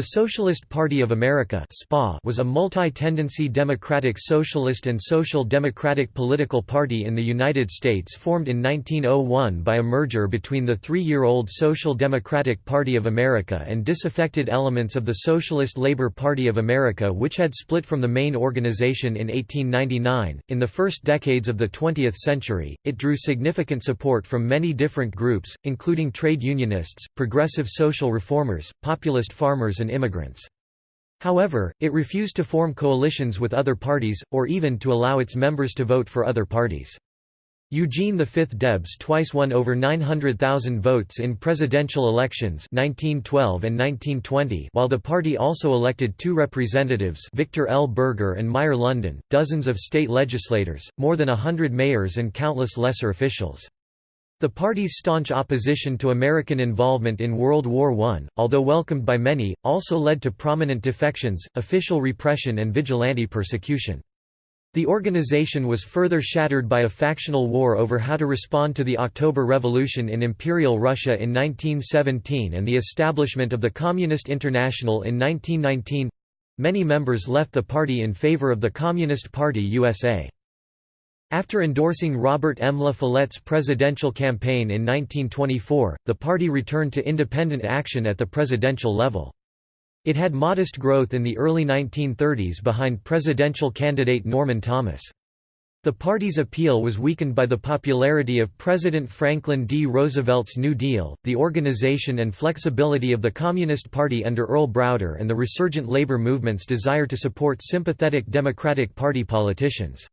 The Socialist Party of America was a multi-tendency democratic socialist and social democratic political party in the United States formed in 1901 by a merger between the three-year-old Social Democratic Party of America and disaffected elements of the Socialist Labor Party of America which had split from the main organization in 1899. In the first decades of the 20th century, it drew significant support from many different groups, including trade unionists, progressive social reformers, populist farmers and immigrants. However, it refused to form coalitions with other parties, or even to allow its members to vote for other parties. Eugene V Debs twice won over 900,000 votes in presidential elections 1912 and 1920 while the party also elected two representatives Victor L. Berger and Meyer London, dozens of state legislators, more than a hundred mayors and countless lesser officials. The party's staunch opposition to American involvement in World War I, although welcomed by many, also led to prominent defections, official repression and vigilante persecution. The organization was further shattered by a factional war over how to respond to the October Revolution in Imperial Russia in 1917 and the establishment of the Communist International in 1919. Many members left the party in favor of the Communist Party USA. After endorsing Robert M. La Follette's presidential campaign in 1924, the party returned to independent action at the presidential level. It had modest growth in the early 1930s behind presidential candidate Norman Thomas. The party's appeal was weakened by the popularity of President Franklin D. Roosevelt's New Deal, the organization and flexibility of the Communist Party under Earl Browder and the resurgent labor movement's desire to support sympathetic Democratic Party politicians.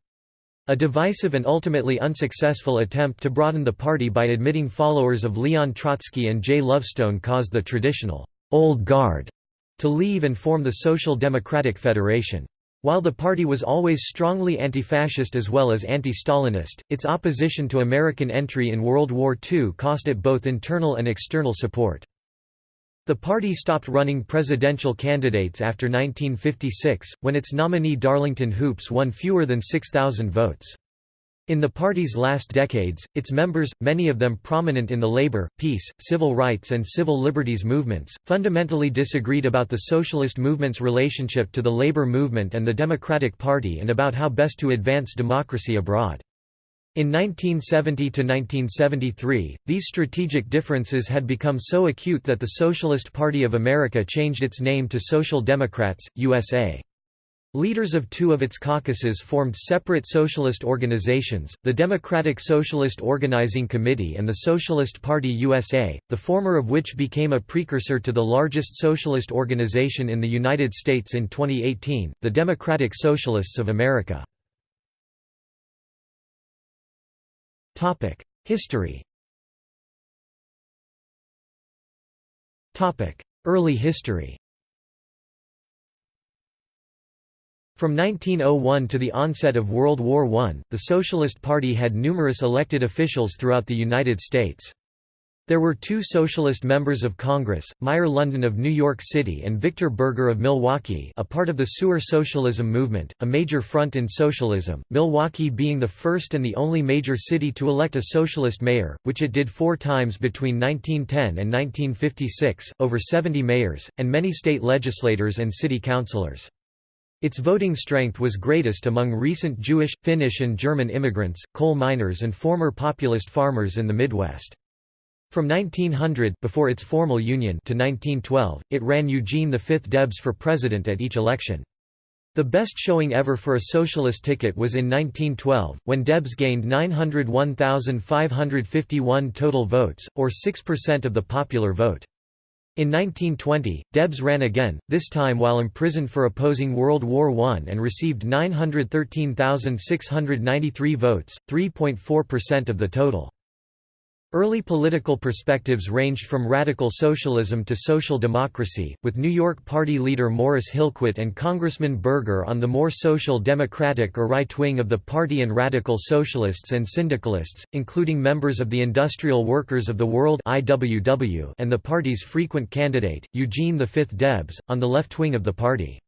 A divisive and ultimately unsuccessful attempt to broaden the party by admitting followers of Leon Trotsky and Jay Lovestone caused the traditional «old guard» to leave and form the Social Democratic Federation. While the party was always strongly anti-fascist as well as anti-Stalinist, its opposition to American entry in World War II cost it both internal and external support. The party stopped running presidential candidates after 1956, when its nominee Darlington Hoopes won fewer than 6,000 votes. In the party's last decades, its members, many of them prominent in the labor, peace, civil rights and civil liberties movements, fundamentally disagreed about the socialist movement's relationship to the labor movement and the Democratic Party and about how best to advance democracy abroad. In 1970–1973, these strategic differences had become so acute that the Socialist Party of America changed its name to Social Democrats, USA. Leaders of two of its caucuses formed separate socialist organizations, the Democratic Socialist Organizing Committee and the Socialist Party USA, the former of which became a precursor to the largest socialist organization in the United States in 2018, the Democratic Socialists of America. History. Topic: Early history. From 1901 to the onset of World War I, the Socialist Party had numerous elected officials throughout the United States. There were two socialist members of Congress, Meyer London of New York City and Victor Berger of Milwaukee a part of the sewer socialism movement, a major front in socialism, Milwaukee being the first and the only major city to elect a socialist mayor, which it did four times between 1910 and 1956, over 70 mayors, and many state legislators and city councilors. Its voting strength was greatest among recent Jewish, Finnish and German immigrants, coal miners and former populist farmers in the Midwest. From 1900 before its formal union to 1912, it ran Eugene V Debs for president at each election. The best showing ever for a socialist ticket was in 1912, when Debs gained 901,551 total votes, or 6% of the popular vote. In 1920, Debs ran again, this time while imprisoned for opposing World War I and received 913,693 votes, 3.4% of the total. Early political perspectives ranged from radical socialism to social democracy, with New York Party leader Morris Hillquit and Congressman Berger on the more social democratic or right wing of the party and radical socialists and syndicalists, including members of the Industrial Workers of the World and the party's frequent candidate, Eugene V. Debs, on the left wing of the party.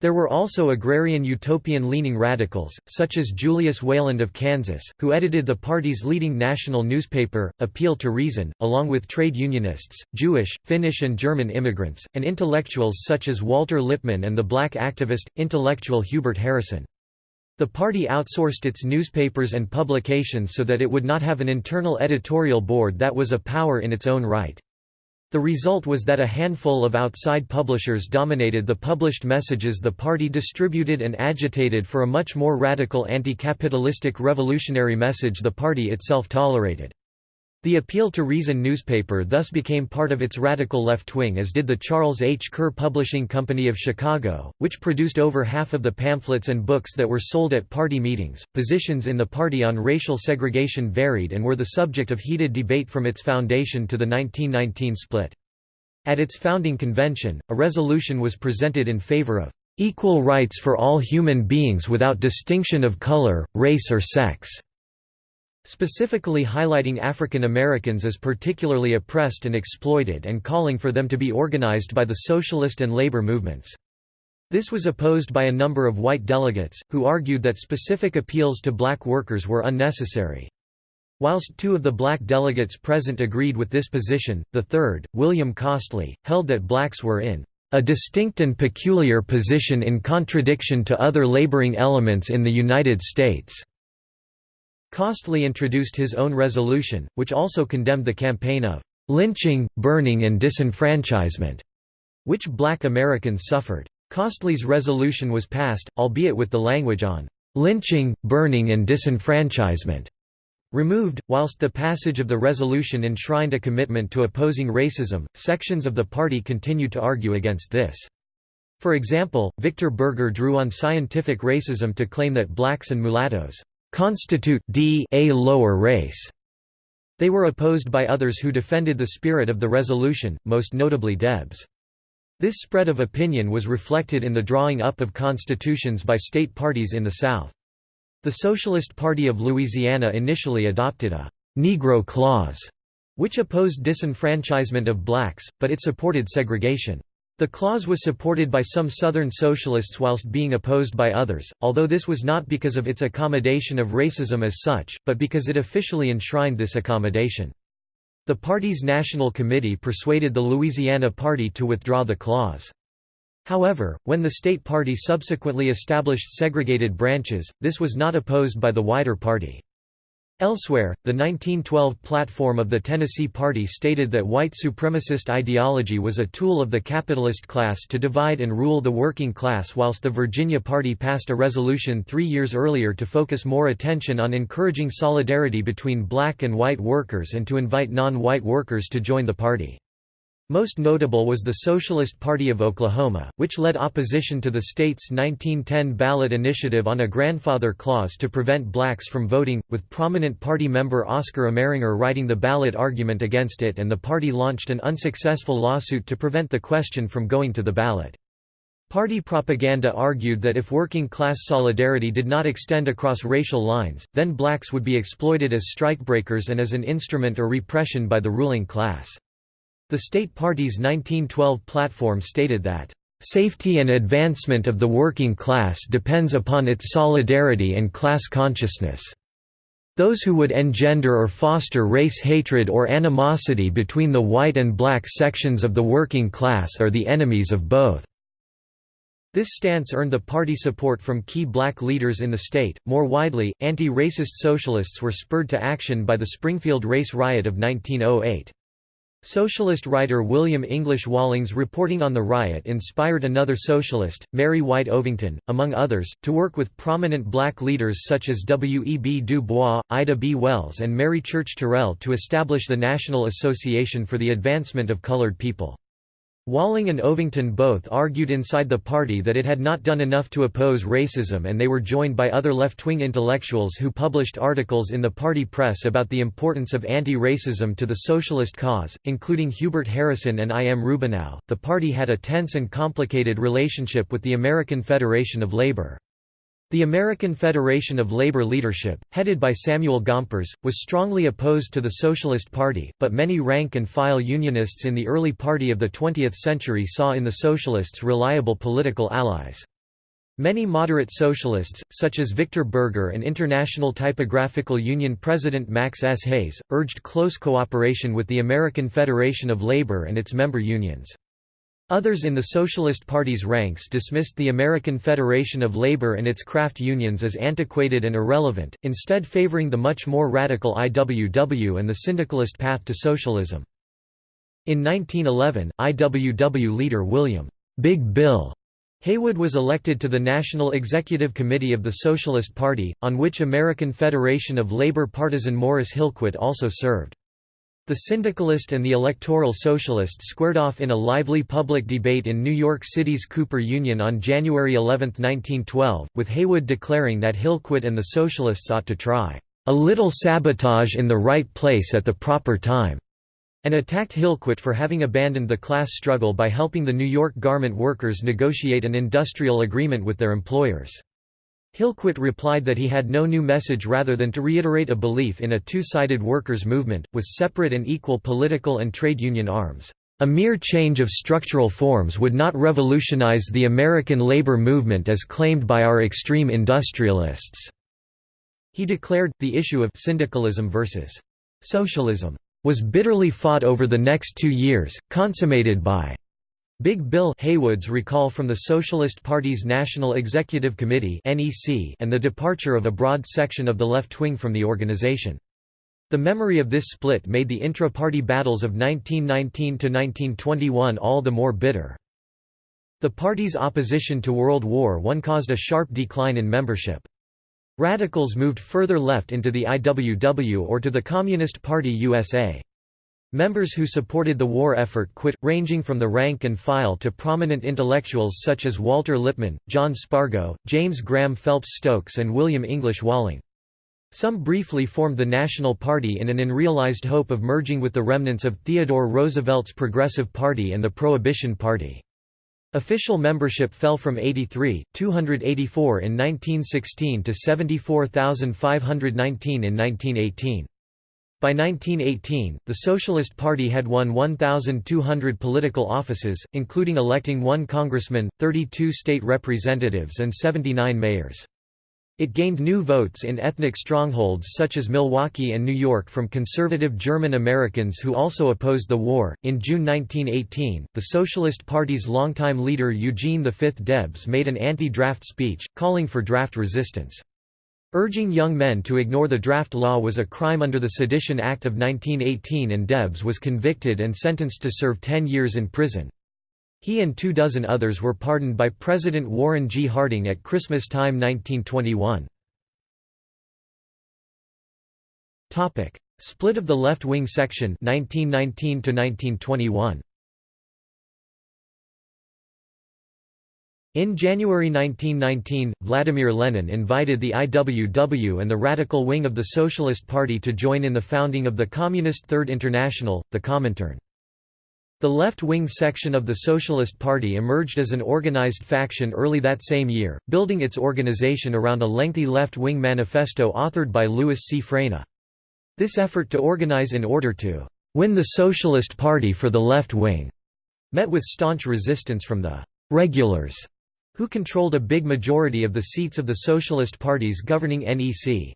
There were also agrarian utopian-leaning radicals, such as Julius Wayland of Kansas, who edited the party's leading national newspaper, Appeal to Reason, along with trade unionists, Jewish, Finnish and German immigrants, and intellectuals such as Walter Lippmann and the black activist, intellectual Hubert Harrison. The party outsourced its newspapers and publications so that it would not have an internal editorial board that was a power in its own right. The result was that a handful of outside publishers dominated the published messages the party distributed and agitated for a much more radical anti-capitalistic revolutionary message the party itself tolerated. The Appeal to Reason newspaper thus became part of its radical left wing as did the Charles H. Kerr Publishing Company of Chicago, which produced over half of the pamphlets and books that were sold at party meetings. Positions in the party on racial segregation varied and were the subject of heated debate from its foundation to the 1919 split. At its founding convention, a resolution was presented in favor of equal rights for all human beings without distinction of color, race or sex specifically highlighting African Americans as particularly oppressed and exploited and calling for them to be organized by the socialist and labor movements. This was opposed by a number of white delegates, who argued that specific appeals to black workers were unnecessary. Whilst two of the black delegates present agreed with this position, the third, William Costley, held that blacks were in a distinct and peculiar position in contradiction to other laboring elements in the United States. Costley introduced his own resolution, which also condemned the campaign of lynching, burning and disenfranchisement, which black Americans suffered. Costley's resolution was passed, albeit with the language on lynching, burning and disenfranchisement removed. Whilst the passage of the resolution enshrined a commitment to opposing racism, sections of the party continued to argue against this. For example, Victor Berger drew on scientific racism to claim that blacks and mulattoes constitute d a lower race. They were opposed by others who defended the spirit of the resolution, most notably Debs. This spread of opinion was reflected in the drawing up of constitutions by state parties in the South. The Socialist Party of Louisiana initially adopted a «Negro Clause», which opposed disenfranchisement of blacks, but it supported segregation. The clause was supported by some Southern socialists whilst being opposed by others, although this was not because of its accommodation of racism as such, but because it officially enshrined this accommodation. The party's national committee persuaded the Louisiana Party to withdraw the clause. However, when the state party subsequently established segregated branches, this was not opposed by the wider party. Elsewhere, the 1912 platform of the Tennessee Party stated that white supremacist ideology was a tool of the capitalist class to divide and rule the working class whilst the Virginia Party passed a resolution three years earlier to focus more attention on encouraging solidarity between black and white workers and to invite non-white workers to join the party. Most notable was the Socialist Party of Oklahoma, which led opposition to the state's 1910 ballot initiative on a grandfather clause to prevent blacks from voting, with prominent party member Oscar Ameringer writing the ballot argument against it and the party launched an unsuccessful lawsuit to prevent the question from going to the ballot. Party propaganda argued that if working-class solidarity did not extend across racial lines, then blacks would be exploited as strikebreakers and as an instrument or repression by the ruling class. The state party's 1912 platform stated that, "...safety and advancement of the working class depends upon its solidarity and class consciousness." Those who would engender or foster race hatred or animosity between the white and black sections of the working class are the enemies of both. This stance earned the party support from key black leaders in the state. More widely, anti racist socialists were spurred to action by the Springfield race riot of 1908. Socialist writer William English Walling's reporting on the riot inspired another socialist, Mary White Ovington, among others, to work with prominent black leaders such as W. E. B. Du Bois, Ida B. Wells and Mary Church Terrell to establish the National Association for the Advancement of Colored People. Walling and Ovington both argued inside the party that it had not done enough to oppose racism and they were joined by other left-wing intellectuals who published articles in the party press about the importance of anti-racism to the socialist cause, including Hubert Harrison and I. M. Rubinow. The party had a tense and complicated relationship with the American Federation of Labor. The American Federation of Labor Leadership, headed by Samuel Gompers, was strongly opposed to the Socialist Party, but many rank-and-file Unionists in the early party of the 20th century saw in the Socialists reliable political allies. Many moderate socialists, such as Victor Berger and International Typographical Union President Max S. Hayes, urged close cooperation with the American Federation of Labor and its member unions. Others in the Socialist Party's ranks dismissed the American Federation of Labor and its craft unions as antiquated and irrelevant, instead favoring the much more radical IWW and the syndicalist path to socialism. In 1911, IWW leader William Big Bill Haywood was elected to the National Executive Committee of the Socialist Party, on which American Federation of Labor partisan Morris Hillquit also served. The syndicalist and the electoral socialist squared off in a lively public debate in New York City's Cooper Union on January 11, 1912, with Haywood declaring that Hillquit and the socialists ought to try, "...a little sabotage in the right place at the proper time." and attacked Hillquit for having abandoned the class struggle by helping the New York garment workers negotiate an industrial agreement with their employers. Hillquit replied that he had no new message rather than to reiterate a belief in a two-sided workers' movement, with separate and equal political and trade union arms. A mere change of structural forms would not revolutionize the American labor movement as claimed by our extreme industrialists." He declared, the issue of syndicalism versus socialism was bitterly fought over the next two years, consummated by Big Bill Haywood's recall from the Socialist Party's National Executive Committee and the departure of a broad section of the left wing from the organization. The memory of this split made the intra-party battles of 1919–1921 all the more bitter. The party's opposition to World War I caused a sharp decline in membership. Radicals moved further left into the IWW or to the Communist Party USA. Members who supported the war effort quit, ranging from the rank and file to prominent intellectuals such as Walter Lippmann, John Spargo, James Graham Phelps Stokes and William English Walling. Some briefly formed the National Party in an unrealized hope of merging with the remnants of Theodore Roosevelt's Progressive Party and the Prohibition Party. Official membership fell from 83, 284 in 1916 to 74,519 in 1918. By 1918, the Socialist Party had won 1,200 political offices, including electing one congressman, 32 state representatives and 79 mayors. It gained new votes in ethnic strongholds such as Milwaukee and New York from conservative German Americans who also opposed the war. In June 1918, the Socialist Party's longtime leader Eugene V. Debs made an anti draft speech, calling for draft resistance. Urging young men to ignore the draft law was a crime under the Sedition Act of 1918, and Debs was convicted and sentenced to serve 10 years in prison. He and two dozen others were pardoned by President Warren G. Harding at Christmas time 1921. Split of the left-wing section 1919 -1921. In January 1919, Vladimir Lenin invited the IWW and the radical wing of the Socialist Party to join in the founding of the Communist Third International, the Comintern. The left-wing section of the Socialist Party emerged as an organized faction early that same year, building its organization around a lengthy left-wing manifesto authored by Louis C. Fraina. This effort to organize in order to «win the Socialist Party for the left wing» met with staunch resistance from the «regulars», who controlled a big majority of the seats of the Socialist Party's governing NEC.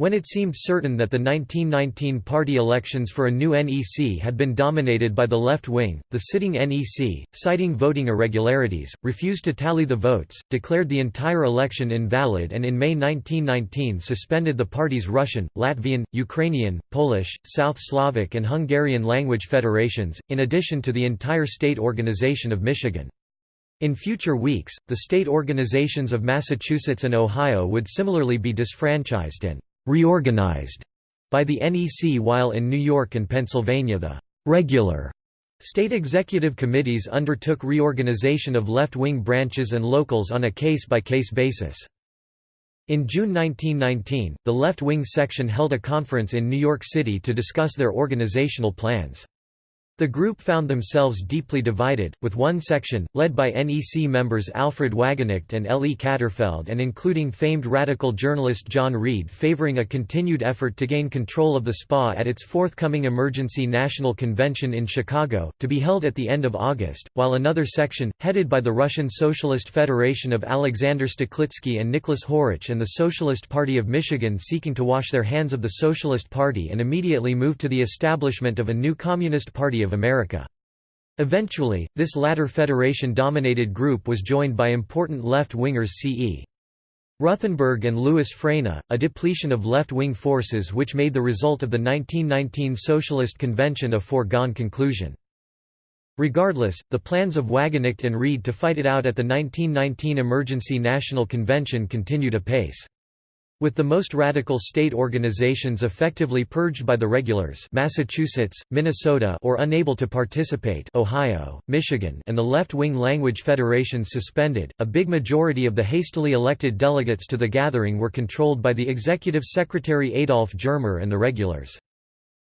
When it seemed certain that the 1919 party elections for a new NEC had been dominated by the left wing, the sitting NEC, citing voting irregularities, refused to tally the votes, declared the entire election invalid and in May 1919 suspended the party's Russian, Latvian, Ukrainian, Polish, South Slavic and Hungarian language federations, in addition to the entire state organization of Michigan. In future weeks, the state organizations of Massachusetts and Ohio would similarly be disfranchised and reorganized by the NEC while in New York and Pennsylvania the regular state executive committees undertook reorganization of left-wing branches and locals on a case-by-case -case basis. In June 1919, the left-wing section held a conference in New York City to discuss their organizational plans. The group found themselves deeply divided, with one section, led by NEC members Alfred Wagenknecht and L. E. Katterfeld and including famed radical journalist John Reed favoring a continued effort to gain control of the SPA at its forthcoming Emergency National Convention in Chicago, to be held at the end of August, while another section, headed by the Russian Socialist Federation of Alexander Stoklitsky and Nicholas Hourwich and the Socialist Party of Michigan seeking to wash their hands of the Socialist Party and immediately move to the establishment of a new Communist Party of of America. Eventually, this latter federation-dominated group was joined by important left-wingers C.E. Ruthenberg and Louis Fraina, a depletion of left-wing forces which made the result of the 1919 Socialist Convention a foregone conclusion. Regardless, the plans of Wagenknecht and Reed to fight it out at the 1919 Emergency National Convention continued apace. With the most radical state organizations effectively purged by the regulars Massachusetts, Minnesota or unable to participate Ohio, Michigan and the left-wing language federations suspended, a big majority of the hastily elected delegates to the gathering were controlled by the executive secretary Adolf Germer and the regulars.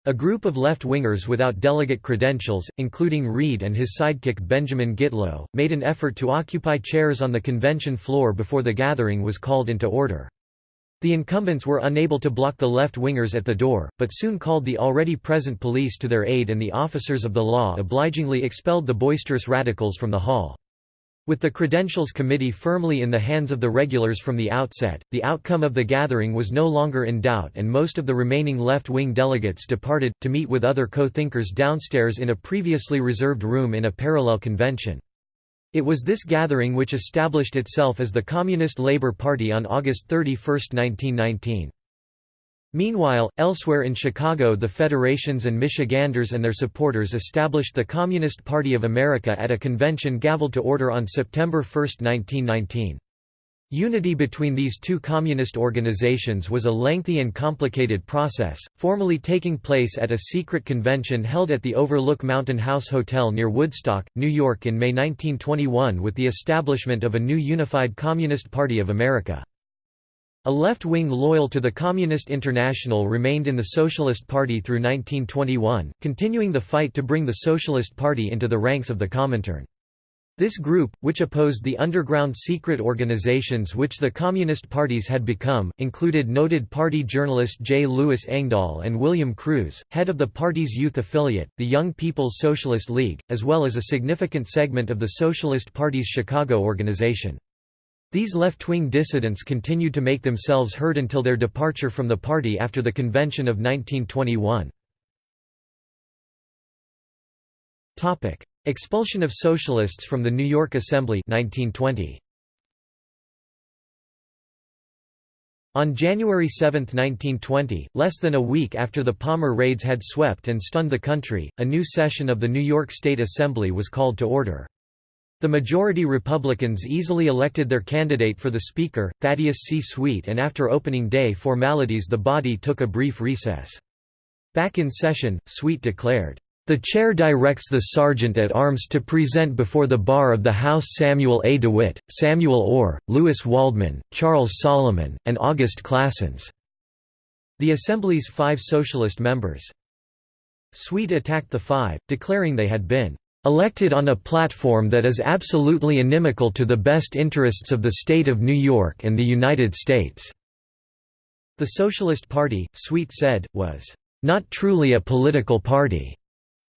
A group of left-wingers without delegate credentials, including Reed and his sidekick Benjamin Gitlow, made an effort to occupy chairs on the convention floor before the gathering was called into order. The incumbents were unable to block the left-wingers at the door, but soon called the already present police to their aid and the officers of the law obligingly expelled the boisterous radicals from the hall. With the Credentials Committee firmly in the hands of the regulars from the outset, the outcome of the gathering was no longer in doubt and most of the remaining left-wing delegates departed, to meet with other co-thinkers downstairs in a previously reserved room in a parallel convention. It was this gathering which established itself as the Communist Labour Party on August 31, 1919. Meanwhile, elsewhere in Chicago the Federations and Michiganders and their supporters established the Communist Party of America at a convention gavelled to order on September 1, 1919. Unity between these two communist organizations was a lengthy and complicated process, formally taking place at a secret convention held at the Overlook Mountain House Hotel near Woodstock, New York in May 1921 with the establishment of a new unified Communist Party of America. A left wing loyal to the Communist International remained in the Socialist Party through 1921, continuing the fight to bring the Socialist Party into the ranks of the Comintern. This group, which opposed the underground secret organizations which the Communist parties had become, included noted party journalist J. Louis Engdahl and William Kruse, head of the party's youth affiliate, the Young People's Socialist League, as well as a significant segment of the Socialist Party's Chicago organization. These left-wing dissidents continued to make themselves heard until their departure from the party after the convention of 1921. Expulsion of Socialists from the New York Assembly 1920. On January 7, 1920, less than a week after the Palmer raids had swept and stunned the country, a new session of the New York State Assembly was called to order. The majority Republicans easily elected their candidate for the Speaker, Thaddeus C. Sweet and after opening day formalities the body took a brief recess. Back in session, Sweet declared, the chair directs the sergeant at arms to present before the bar of the House Samuel A. DeWitt, Samuel Orr, Louis Waldman, Charles Solomon, and August Claessens. The Assembly's five Socialist members. Sweet attacked the five, declaring they had been elected on a platform that is absolutely inimical to the best interests of the state of New York and the United States." The Socialist Party, Sweet said, was, "...not truly a political party."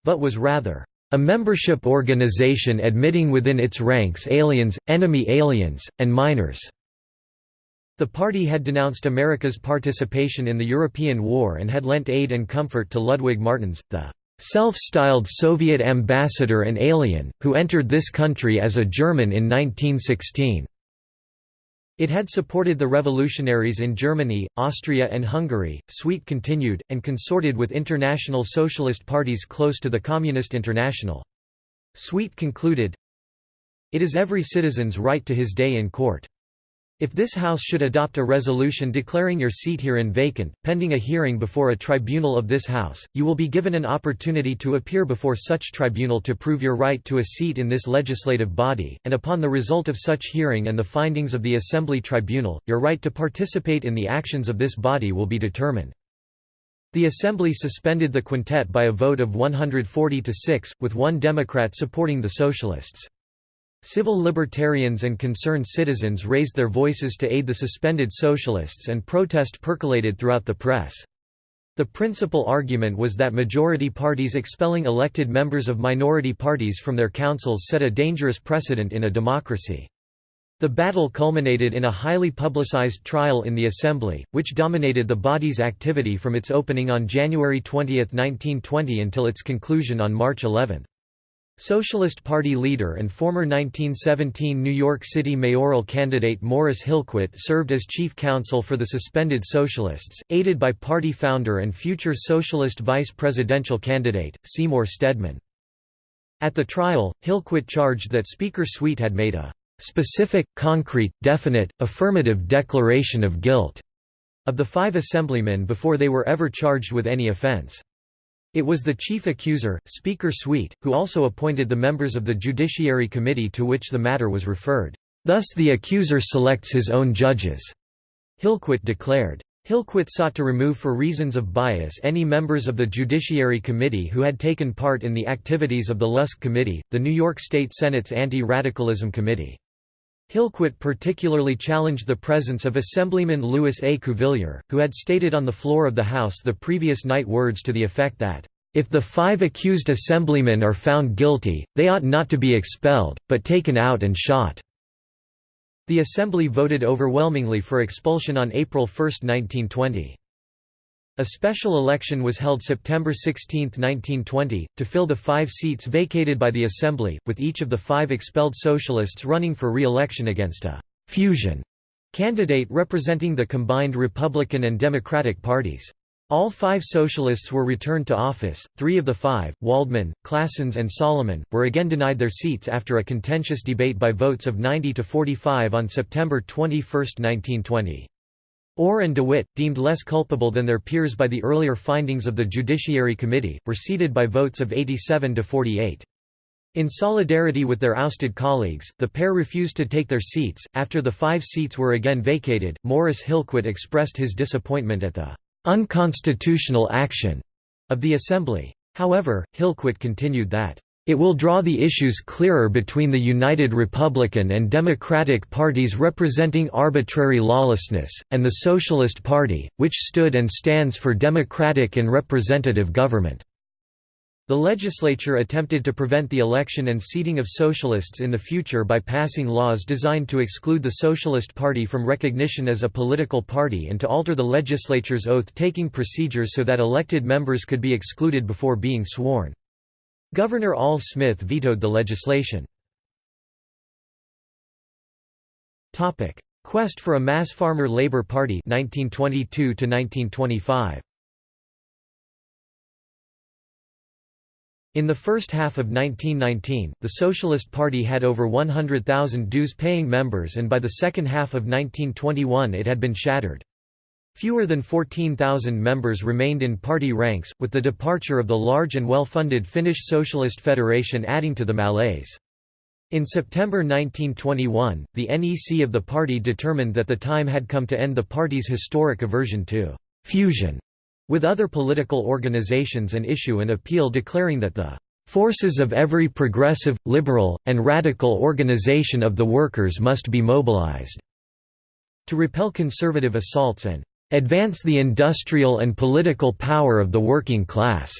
But was rather a membership organization admitting within its ranks aliens, enemy aliens, and minors. The party had denounced America's participation in the European War and had lent aid and comfort to Ludwig Martens, the self-styled Soviet ambassador and alien, who entered this country as a German in 1916. It had supported the revolutionaries in Germany, Austria and Hungary, Sweet continued, and consorted with international socialist parties close to the Communist International. Sweet concluded, It is every citizen's right to his day in court. If this House should adopt a resolution declaring your seat herein vacant, pending a hearing before a tribunal of this House, you will be given an opportunity to appear before such tribunal to prove your right to a seat in this legislative body, and upon the result of such hearing and the findings of the Assembly Tribunal, your right to participate in the actions of this body will be determined. The Assembly suspended the quintet by a vote of 140 to 6, with one Democrat supporting the Socialists. Civil libertarians and concerned citizens raised their voices to aid the suspended Socialists and protest percolated throughout the press. The principal argument was that majority parties expelling elected members of minority parties from their councils set a dangerous precedent in a democracy. The battle culminated in a highly publicized trial in the Assembly, which dominated the body's activity from its opening on January 20, 1920 until its conclusion on March 11. Socialist Party leader and former 1917 New York City mayoral candidate Morris Hillquit served as chief counsel for the suspended Socialists, aided by party founder and future Socialist vice presidential candidate, Seymour Stedman. At the trial, Hillquit charged that Speaker Sweet had made a "...specific, concrete, definite, affirmative declaration of guilt," of the five assemblymen before they were ever charged with any offense. It was the chief accuser, Speaker Sweet, who also appointed the members of the Judiciary Committee to which the matter was referred. Thus the accuser selects his own judges, Hillquit declared. Hillquit sought to remove for reasons of bias any members of the Judiciary Committee who had taken part in the activities of the Lusk Committee, the New York State Senate's Anti-Radicalism Committee. Hillquit particularly challenged the presence of Assemblyman Louis A. Cuvillier, who had stated on the floor of the House the previous night words to the effect that, "...if the five accused assemblymen are found guilty, they ought not to be expelled, but taken out and shot." The Assembly voted overwhelmingly for expulsion on April 1, 1920. A special election was held September 16, 1920, to fill the five seats vacated by the Assembly, with each of the five expelled Socialists running for re-election against a «fusion» candidate representing the combined Republican and Democratic parties. All five Socialists were returned to office, three of the five, Waldman, Claessens and Solomon, were again denied their seats after a contentious debate by votes of 90 to 45 on September 21, 1920. Orr and DeWitt, deemed less culpable than their peers by the earlier findings of the Judiciary Committee, were seated by votes of 87 to 48. In solidarity with their ousted colleagues, the pair refused to take their seats. After the five seats were again vacated, Morris Hillquit expressed his disappointment at the unconstitutional action of the Assembly. However, Hillquit continued that it will draw the issues clearer between the United Republican and Democratic parties representing arbitrary lawlessness, and the Socialist Party, which stood and stands for democratic and representative government. The legislature attempted to prevent the election and seating of socialists in the future by passing laws designed to exclude the Socialist Party from recognition as a political party and to alter the legislature's oath-taking procedures so that elected members could be excluded before being sworn. Governor Al Smith vetoed the legislation. Quest for a mass farmer labor party 1922 1925 In the first half of 1919, the Socialist Party had over 100,000 dues-paying members and by the second half of 1921 it had been shattered. Fewer than 14,000 members remained in party ranks, with the departure of the large and well-funded Finnish Socialist Federation adding to the malaise. In September 1921, the NEC of the party determined that the time had come to end the party's historic aversion to «fusion» with other political organizations and issue an appeal declaring that the «forces of every progressive, liberal, and radical organization of the workers must be mobilized» to repel conservative assaults and advance the industrial and political power of the working class."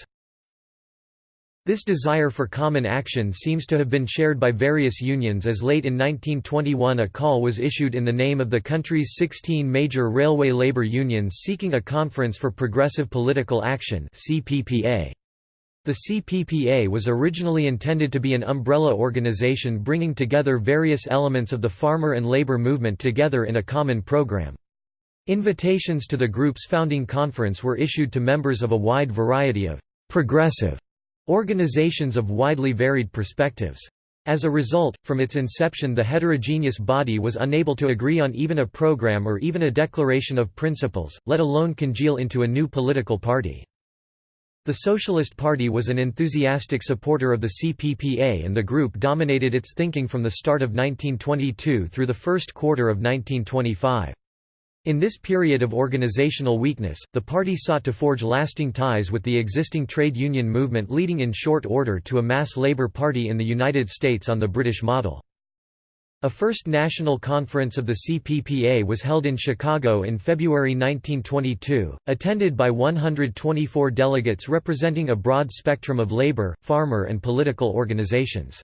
This desire for common action seems to have been shared by various unions as late in 1921 a call was issued in the name of the country's 16 major railway labor unions seeking a Conference for Progressive Political Action The CPPA was originally intended to be an umbrella organization bringing together various elements of the farmer and labor movement together in a common program. Invitations to the group's founding conference were issued to members of a wide variety of «progressive» organizations of widely varied perspectives. As a result, from its inception the heterogeneous body was unable to agree on even a program or even a declaration of principles, let alone congeal into a new political party. The Socialist Party was an enthusiastic supporter of the CPPA and the group dominated its thinking from the start of 1922 through the first quarter of 1925. In this period of organizational weakness, the party sought to forge lasting ties with the existing trade union movement leading in short order to a mass labor party in the United States on the British model. A first national conference of the CPPA was held in Chicago in February 1922, attended by 124 delegates representing a broad spectrum of labor, farmer and political organizations.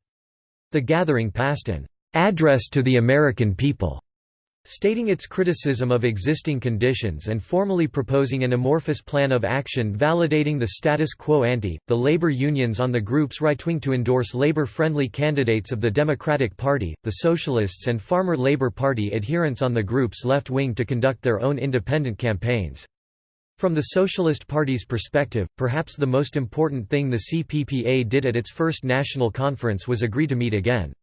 The gathering passed an "'Address to the American People' Stating its criticism of existing conditions and formally proposing an amorphous plan of action validating the status quo ante, the labor unions on the group's right-wing to endorse labor-friendly candidates of the Democratic Party, the Socialists and Farmer Labor Party adherents on the group's left wing to conduct their own independent campaigns. From the Socialist Party's perspective, perhaps the most important thing the CPPA did at its first national conference was agree to meet again.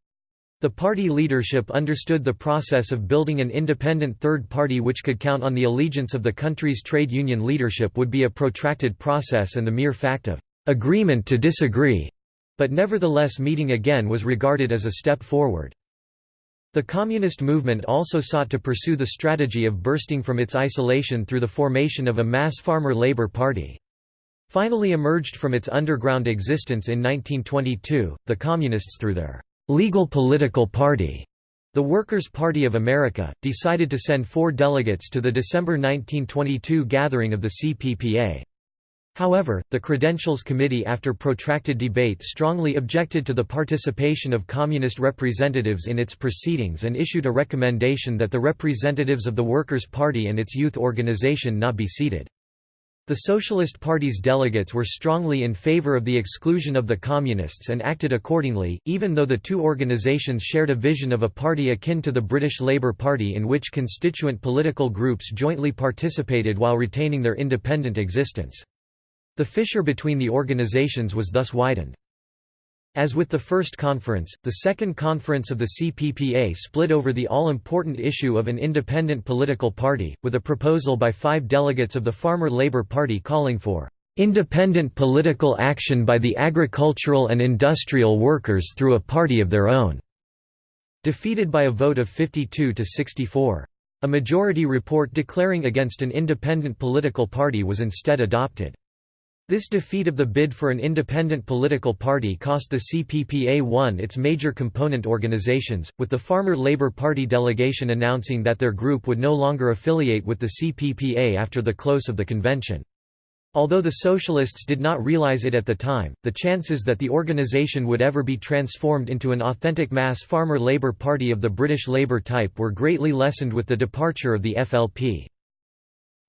The party leadership understood the process of building an independent third party which could count on the allegiance of the country's trade union leadership would be a protracted process and the mere fact of agreement to disagree, but nevertheless meeting again was regarded as a step forward. The communist movement also sought to pursue the strategy of bursting from its isolation through the formation of a mass farmer labor party. Finally emerged from its underground existence in 1922, the Communists through their legal political party, the Workers' Party of America, decided to send four delegates to the December 1922 gathering of the CPPA. However, the Credentials Committee after protracted debate strongly objected to the participation of Communist representatives in its proceedings and issued a recommendation that the representatives of the Workers' Party and its youth organization not be seated. The Socialist Party's delegates were strongly in favor of the exclusion of the Communists and acted accordingly, even though the two organizations shared a vision of a party akin to the British Labour Party in which constituent political groups jointly participated while retaining their independent existence. The fissure between the organizations was thus widened. As with the first conference, the second conference of the CPPA split over the all-important issue of an independent political party, with a proposal by five delegates of the Farmer Labor Party calling for "...independent political action by the agricultural and industrial workers through a party of their own." Defeated by a vote of 52 to 64. A majority report declaring against an independent political party was instead adopted. This defeat of the bid for an independent political party cost the CPPA one its major component organizations, with the Farmer Labor Party delegation announcing that their group would no longer affiliate with the CPPA after the close of the convention. Although the Socialists did not realize it at the time, the chances that the organization would ever be transformed into an authentic mass farmer Labour Party of the British Labour type were greatly lessened with the departure of the FLP.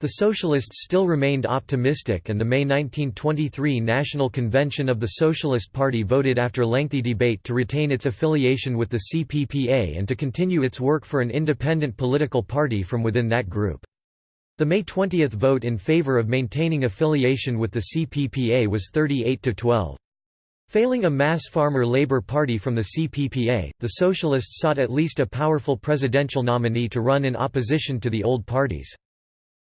The Socialists still remained optimistic and the May 1923 National Convention of the Socialist Party voted after lengthy debate to retain its affiliation with the CPPA and to continue its work for an independent political party from within that group. The May 20 vote in favor of maintaining affiliation with the CPPA was 38 to 12. Failing a mass farmer Labour Party from the CPPA, the Socialists sought at least a powerful presidential nominee to run in opposition to the old parties.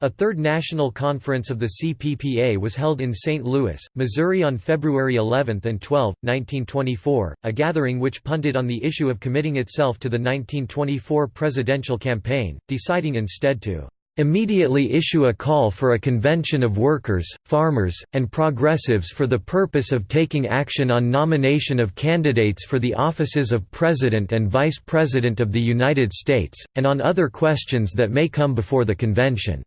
A third national conference of the CPPA was held in St. Louis, Missouri on February 11 and 12, 1924, a gathering which punted on the issue of committing itself to the 1924 presidential campaign, deciding instead to immediately issue a call for a convention of workers, farmers, and progressives for the purpose of taking action on nomination of candidates for the offices of President and Vice President of the United States, and on other questions that may come before the convention.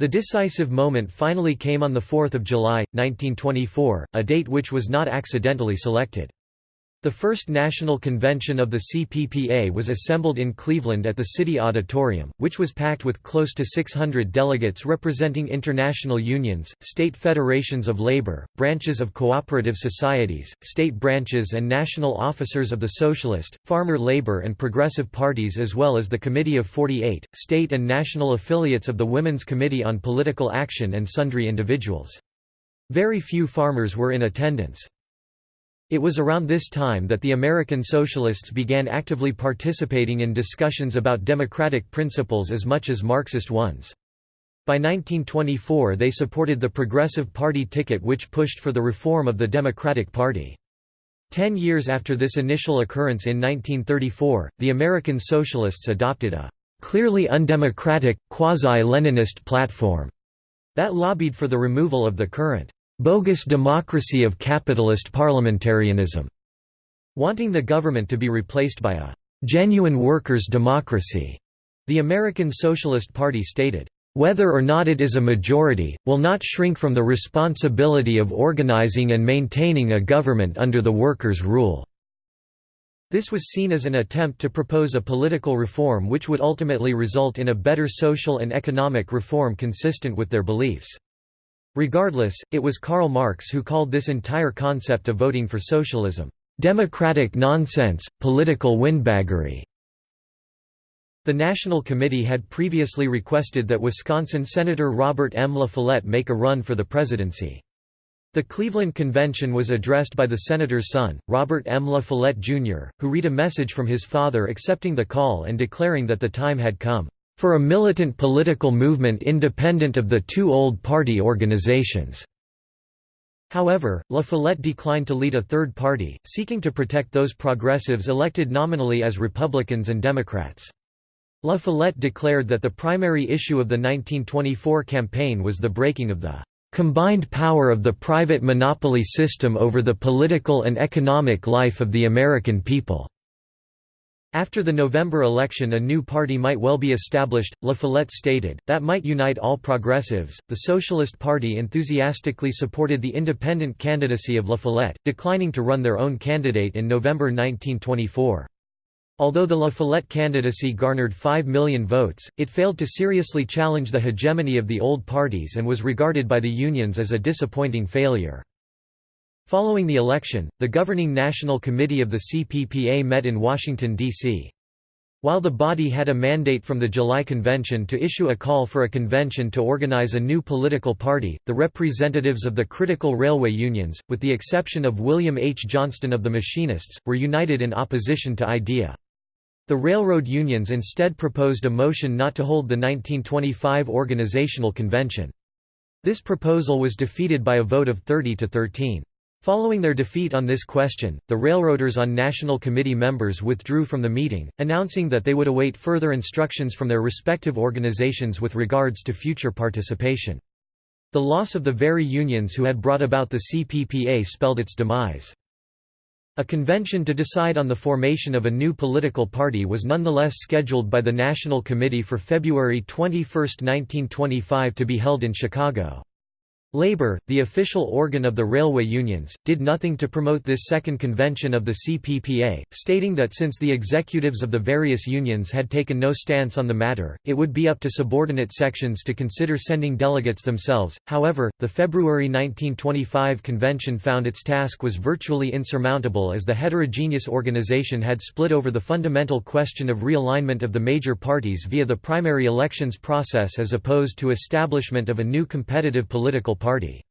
The decisive moment finally came on 4 July, 1924, a date which was not accidentally selected. The first national convention of the CPPA was assembled in Cleveland at the City Auditorium, which was packed with close to 600 delegates representing international unions, state federations of labor, branches of cooperative societies, state branches and national officers of the Socialist, Farmer Labor and Progressive parties as well as the Committee of 48, state and national affiliates of the Women's Committee on Political Action and sundry individuals. Very few farmers were in attendance. It was around this time that the American Socialists began actively participating in discussions about democratic principles as much as Marxist ones. By 1924 they supported the Progressive Party ticket which pushed for the reform of the Democratic Party. Ten years after this initial occurrence in 1934, the American Socialists adopted a clearly undemocratic, quasi-Leninist platform that lobbied for the removal of the current bogus democracy of capitalist parliamentarianism, wanting the government to be replaced by a genuine workers' democracy. The American Socialist Party stated, whether or not it is a majority, will not shrink from the responsibility of organizing and maintaining a government under the workers' rule." This was seen as an attempt to propose a political reform which would ultimately result in a better social and economic reform consistent with their beliefs. Regardless, it was Karl Marx who called this entire concept of voting for socialism, "...democratic nonsense, political windbaggery." The National Committee had previously requested that Wisconsin Senator Robert M. La Follette make a run for the presidency. The Cleveland Convention was addressed by the senator's son, Robert M. La Follette, Jr., who read a message from his father accepting the call and declaring that the time had come, "...for a militant political movement independent of the two old party organizations." However, La Follette declined to lead a third party, seeking to protect those progressives elected nominally as Republicans and Democrats. La Follette declared that the primary issue of the 1924 campaign was the breaking of the combined power of the private monopoly system over the political and economic life of the American people. After the November election a new party might well be established, La Follette stated, that might unite all progressives. The Socialist Party enthusiastically supported the independent candidacy of La Follette, declining to run their own candidate in November 1924. Although the La Follette candidacy garnered 5 million votes, it failed to seriously challenge the hegemony of the old parties and was regarded by the unions as a disappointing failure. Following the election, the governing National Committee of the CPPA met in Washington, D.C. While the body had a mandate from the July Convention to issue a call for a convention to organize a new political party, the representatives of the critical railway unions, with the exception of William H. Johnston of the Machinists, were united in opposition to IDEA. The railroad unions instead proposed a motion not to hold the 1925 organizational convention. This proposal was defeated by a vote of 30 to 13. Following their defeat on this question, the Railroaders on National Committee members withdrew from the meeting, announcing that they would await further instructions from their respective organizations with regards to future participation. The loss of the very unions who had brought about the CPPA spelled its demise. A convention to decide on the formation of a new political party was nonetheless scheduled by the National Committee for February 21, 1925 to be held in Chicago. Labor, the official organ of the railway unions, did nothing to promote this second convention of the CPPA, stating that since the executives of the various unions had taken no stance on the matter, it would be up to subordinate sections to consider sending delegates themselves. However, the February 1925 convention found its task was virtually insurmountable as the heterogeneous organization had split over the fundamental question of realignment of the major parties via the primary elections process as opposed to establishment of a new competitive political Party.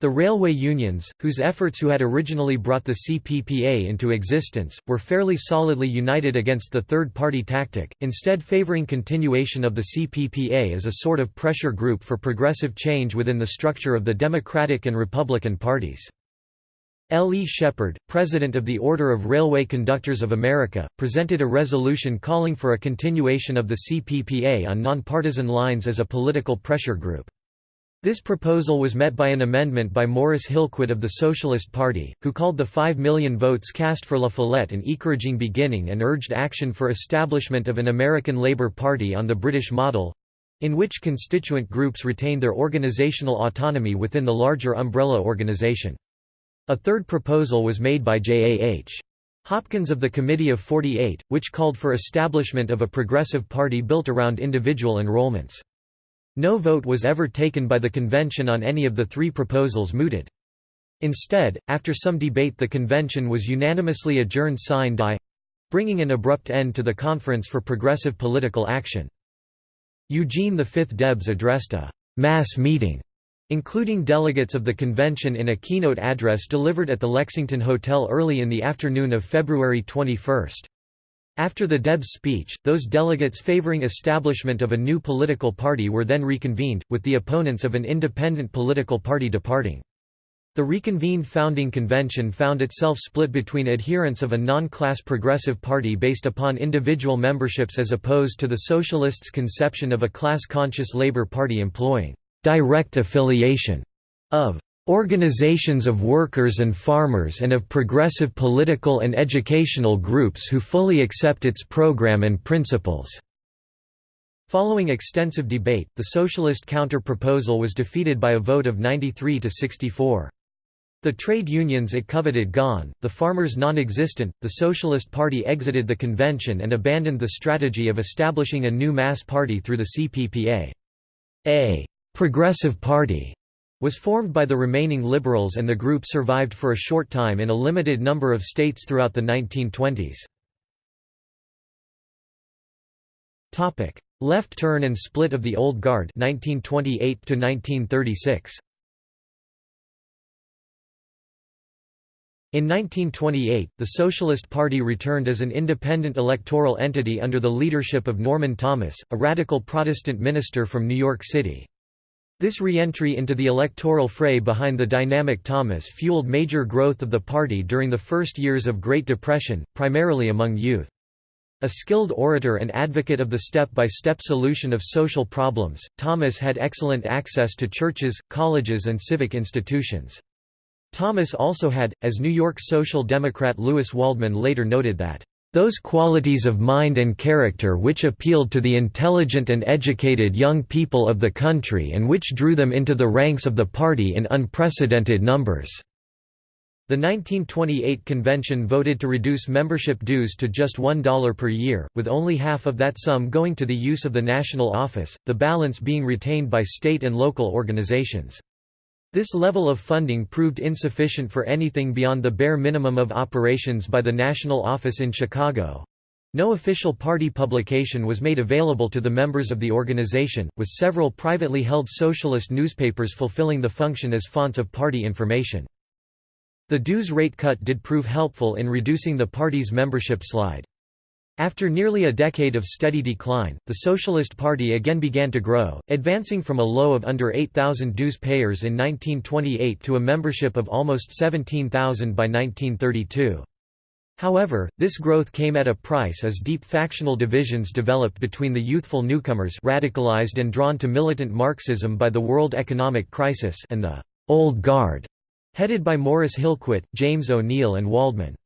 The railway unions, whose efforts who had originally brought the CPPA into existence, were fairly solidly united against the third-party tactic, instead favoring continuation of the CPPA as a sort of pressure group for progressive change within the structure of the Democratic and Republican parties. L. E. Shepard, president of the Order of Railway Conductors of America, presented a resolution calling for a continuation of the CPPA on nonpartisan lines as a political pressure group. This proposal was met by an amendment by Morris Hillquit of the Socialist Party, who called the 5 million votes cast for La Follette an encouraging beginning and urged action for establishment of an American Labour Party on the British model—in which constituent groups retained their organizational autonomy within the larger umbrella organization. A third proposal was made by J.A.H. Hopkins of the Committee of 48, which called for establishment of a progressive party built around individual enrollments. No vote was ever taken by the convention on any of the three proposals mooted. Instead, after some debate the convention was unanimously adjourned sine die—bringing an abrupt end to the Conference for Progressive Political Action. Eugene V. Debs addressed a «mass meeting» including delegates of the convention in a keynote address delivered at the Lexington Hotel early in the afternoon of February 21. After the Debs speech, those delegates favoring establishment of a new political party were then reconvened, with the opponents of an independent political party departing. The reconvened founding convention found itself split between adherents of a non-class progressive party based upon individual memberships as opposed to the socialists' conception of a class-conscious Labour Party employing «direct affiliation» of organizations of workers and farmers and of progressive political and educational groups who fully accept its program and principles." Following extensive debate, the socialist counter-proposal was defeated by a vote of 93 to 64. The trade unions it coveted gone, the farmers non-existent, the Socialist Party exited the convention and abandoned the strategy of establishing a new mass party through the CPPA. A «progressive party» was formed by the remaining liberals and the group survived for a short time in a limited number of states throughout the 1920s. Left turn and split of the Old Guard 1928 1936. In 1928, the Socialist Party returned as an independent electoral entity under the leadership of Norman Thomas, a radical Protestant minister from New York City. This re-entry into the electoral fray behind the dynamic Thomas fueled major growth of the party during the first years of Great Depression, primarily among youth. A skilled orator and advocate of the step-by-step -step solution of social problems, Thomas had excellent access to churches, colleges and civic institutions. Thomas also had, as New York Social Democrat Louis Waldman later noted that, "...those qualities of mind and character which appealed to the intelligent and educated young people of the country and which drew them into the ranks of the party in unprecedented numbers." The 1928 convention voted to reduce membership dues to just $1 per year, with only half of that sum going to the use of the national office, the balance being retained by state and local organizations. This level of funding proved insufficient for anything beyond the bare minimum of operations by the national office in Chicago. No official party publication was made available to the members of the organization, with several privately held socialist newspapers fulfilling the function as fonts of party information. The dues rate cut did prove helpful in reducing the party's membership slide. After nearly a decade of steady decline, the Socialist Party again began to grow, advancing from a low of under 8,000 dues payers in 1928 to a membership of almost 17,000 by 1932. However, this growth came at a price as deep factional divisions developed between the youthful newcomers radicalized and drawn to militant Marxism by the world economic crisis and the «Old Guard», headed by Morris Hillquit, James Oneal and Waldman.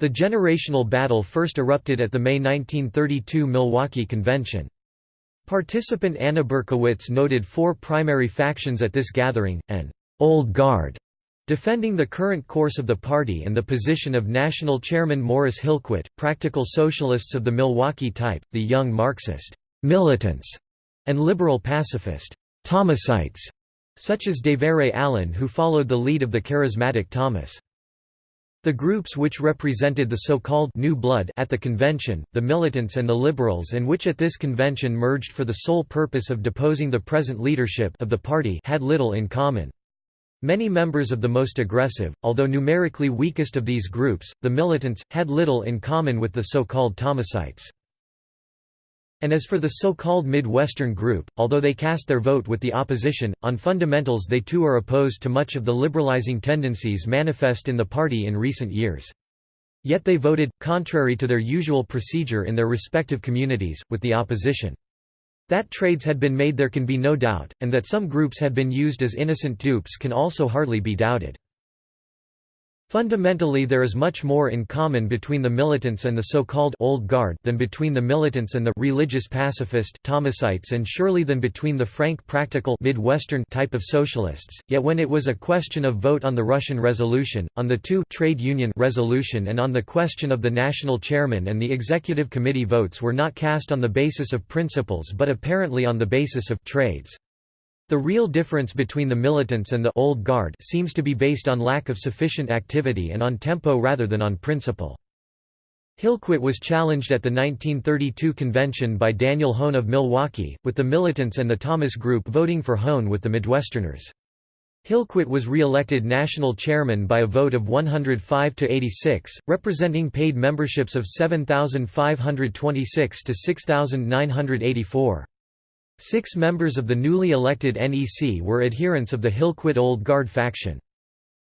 The generational battle first erupted at the May 1932 Milwaukee Convention. Participant Anna Bercowitz noted four primary factions at this gathering, an «old guard» defending the current course of the party and the position of national chairman Morris Hillquit, practical socialists of the Milwaukee type, the young Marxist «militants» and liberal pacifist «Thomasites» such as DeVere Allen who followed the lead of the charismatic Thomas. The groups which represented the so-called «new blood» at the convention, the militants and the liberals and which at this convention merged for the sole purpose of deposing the present leadership of the party had little in common. Many members of the most aggressive, although numerically weakest of these groups, the militants, had little in common with the so-called Thomasites. And as for the so-called Midwestern group, although they cast their vote with the opposition, on fundamentals they too are opposed to much of the liberalizing tendencies manifest in the party in recent years. Yet they voted, contrary to their usual procedure in their respective communities, with the opposition. That trades had been made there can be no doubt, and that some groups had been used as innocent dupes can also hardly be doubted. Fundamentally there is much more in common between the militants and the so-called «old guard» than between the militants and the «religious pacifist» Thomasites and surely than between the frank practical Midwestern type of socialists, yet when it was a question of vote on the Russian resolution, on the two trade union resolution and on the question of the national chairman and the executive committee votes were not cast on the basis of principles but apparently on the basis of trades. The real difference between the militants and the old guard seems to be based on lack of sufficient activity and on tempo rather than on principle. Hillquit was challenged at the 1932 convention by Daniel Hoan of Milwaukee, with the militants and the Thomas Group voting for Hoan with the Midwesterners. Hillquit was re-elected national chairman by a vote of 105 to 86, representing paid memberships of 7,526 to 6,984. Six members of the newly elected NEC were adherents of the Hillquit Old Guard faction.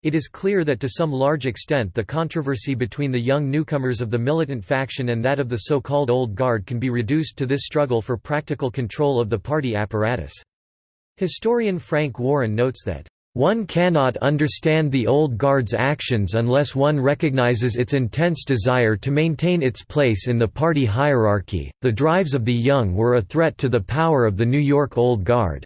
It is clear that to some large extent the controversy between the young newcomers of the militant faction and that of the so-called Old Guard can be reduced to this struggle for practical control of the party apparatus. Historian Frank Warren notes that, "...one cannot understand the Old Guard's actions unless one recognizes its intense desire to maintain its place in the party hierarchy. The drives of the young were a threat to the power of the New York Old Guard."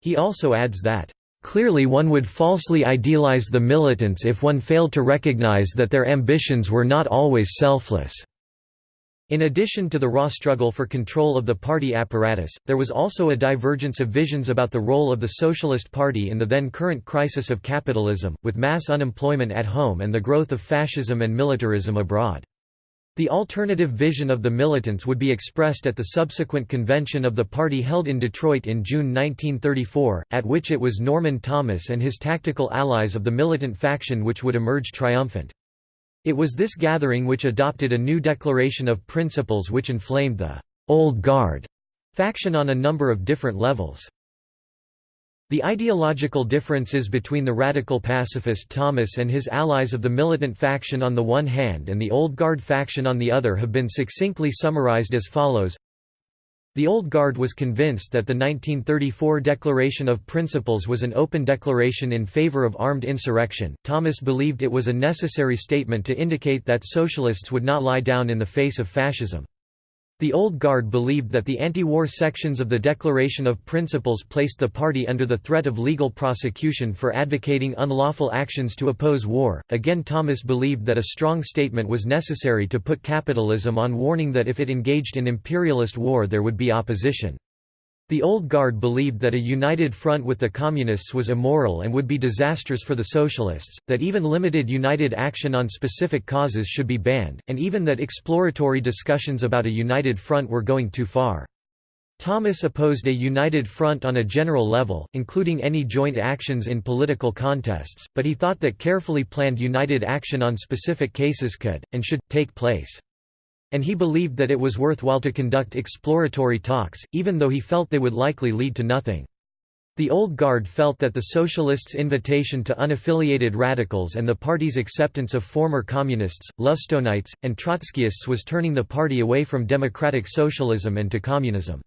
He also adds that, Clearly one would falsely idealize the militants if one failed to recognize that their ambitions were not always selfless. In addition to the raw struggle for control of the party apparatus, there was also a divergence of visions about the role of the Socialist Party in the then current crisis of capitalism, with mass unemployment at home and the growth of fascism and militarism abroad. The alternative vision of the militants would be expressed at the subsequent convention of the party held in Detroit in June 1934, at which it was Norman Thomas and his tactical allies of the militant faction which would emerge triumphant. It was this gathering which adopted a new declaration of principles which inflamed the «Old Guard» faction on a number of different levels. The ideological differences between the radical pacifist Thomas and his allies of the militant faction on the one hand and the Old Guard faction on the other have been succinctly summarized as follows. The Old Guard was convinced that the 1934 Declaration of Principles was an open declaration in favor of armed insurrection. Thomas believed it was a necessary statement to indicate that socialists would not lie down in the face of fascism. The Old Guard believed that the anti-war sections of the Declaration of Principles placed the party under the threat of legal prosecution for advocating unlawful actions to oppose war. Again Thomas believed that a strong statement was necessary to put capitalism on warning that if it engaged in imperialist war there would be opposition. The Old Guard believed that a united front with the Communists was immoral and would be disastrous for the Socialists, that even limited united action on specific causes should be banned, and even that exploratory discussions about a united front were going too far. Thomas opposed a united front on a general level, including any joint actions in political contests, but he thought that carefully planned united action on specific cases could, and should, take place. And he believed that it was worthwhile to conduct exploratory talks, even though he felt they would likely lead to nothing. The Old Guard felt that the Socialists' invitation to unaffiliated radicals and the party's acceptance of former Communists, Lovestonites, and Trotskyists was turning the party away from democratic socialism and to communism.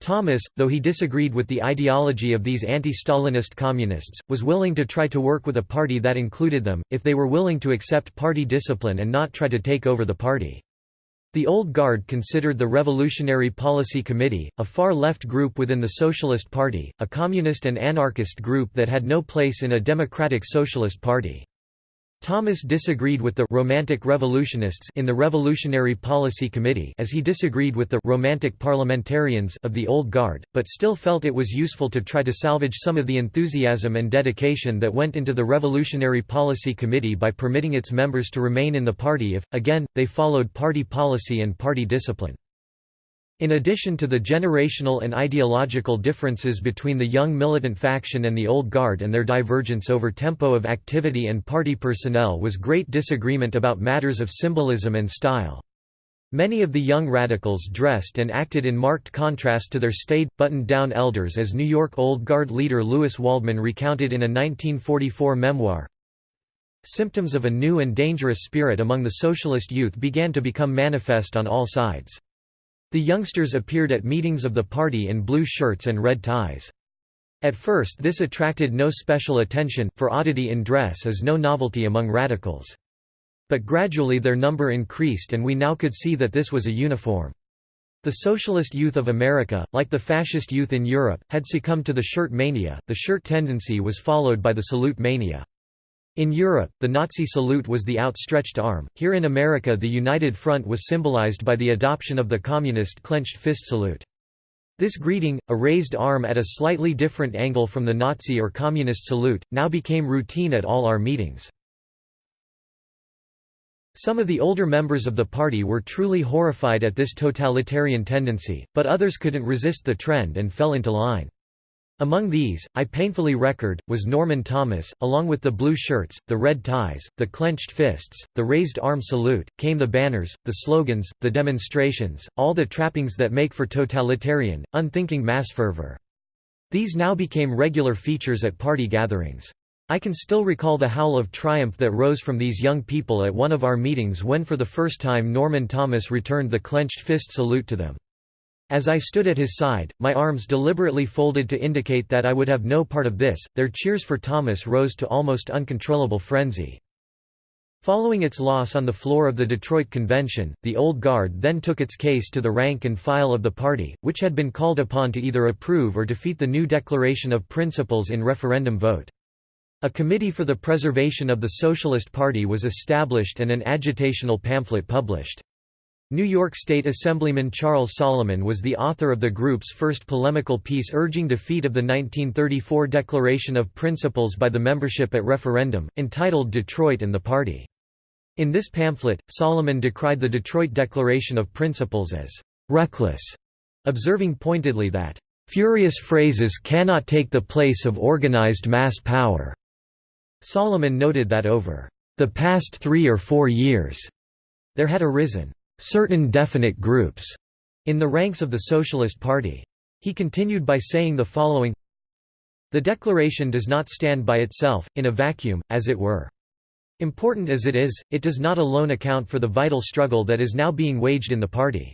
Thomas, though he disagreed with the ideology of these anti-Stalinist communists, was willing to try to work with a party that included them, if they were willing to accept party discipline and not try to take over the party. The Old Guard considered the Revolutionary Policy Committee, a far-left group within the Socialist Party, a communist and anarchist group that had no place in a democratic socialist party. Thomas disagreed with the «romantic revolutionists» in the Revolutionary Policy Committee as he disagreed with the «romantic parliamentarians» of the Old Guard, but still felt it was useful to try to salvage some of the enthusiasm and dedication that went into the Revolutionary Policy Committee by permitting its members to remain in the party if, again, they followed party policy and party discipline. In addition to the generational and ideological differences between the young militant faction and the old guard and their divergence over tempo of activity and party personnel was great disagreement about matters of symbolism and style. Many of the young radicals dressed and acted in marked contrast to their staid, buttoned-down elders as New York Old Guard leader Louis Waldman recounted in a 1944 memoir. Symptoms of a new and dangerous spirit among the socialist youth began to become manifest on all sides. The youngsters appeared at meetings of the party in blue shirts and red ties. At first this attracted no special attention, for oddity in dress is no novelty among radicals. But gradually their number increased and we now could see that this was a uniform. The socialist youth of America, like the fascist youth in Europe, had succumbed to the shirt mania, the shirt tendency was followed by the salute mania. In Europe, the Nazi salute was the outstretched arm, here in America the United Front was symbolized by the adoption of the communist clenched fist salute. This greeting, a raised arm at a slightly different angle from the Nazi or communist salute, now became routine at all our meetings. Some of the older members of the party were truly horrified at this totalitarian tendency, but others couldn't resist the trend and fell into line. Among these, I painfully record, was Norman Thomas, along with the blue shirts, the red ties, the clenched fists, the raised arm salute, came the banners, the slogans, the demonstrations, all the trappings that make for totalitarian, unthinking mass fervor. These now became regular features at party gatherings. I can still recall the howl of triumph that rose from these young people at one of our meetings when for the first time Norman Thomas returned the clenched fist salute to them. As I stood at his side, my arms deliberately folded to indicate that I would have no part of this, their cheers for Thomas rose to almost uncontrollable frenzy. Following its loss on the floor of the Detroit Convention, the Old Guard then took its case to the rank and file of the party, which had been called upon to either approve or defeat the new Declaration of Principles in referendum vote. A committee for the preservation of the Socialist Party was established and an agitational pamphlet published. New York State Assemblyman Charles Solomon was the author of the group's first polemical piece urging defeat of the 1934 Declaration of Principles by the membership at referendum, entitled Detroit and the Party. In this pamphlet, Solomon decried the Detroit Declaration of Principles as «reckless», observing pointedly that «furious phrases cannot take the place of organized mass power». Solomon noted that over the past three or four years, there had arisen certain definite groups in the ranks of the Socialist Party. He continued by saying the following The declaration does not stand by itself, in a vacuum, as it were. Important as it is, it does not alone account for the vital struggle that is now being waged in the party.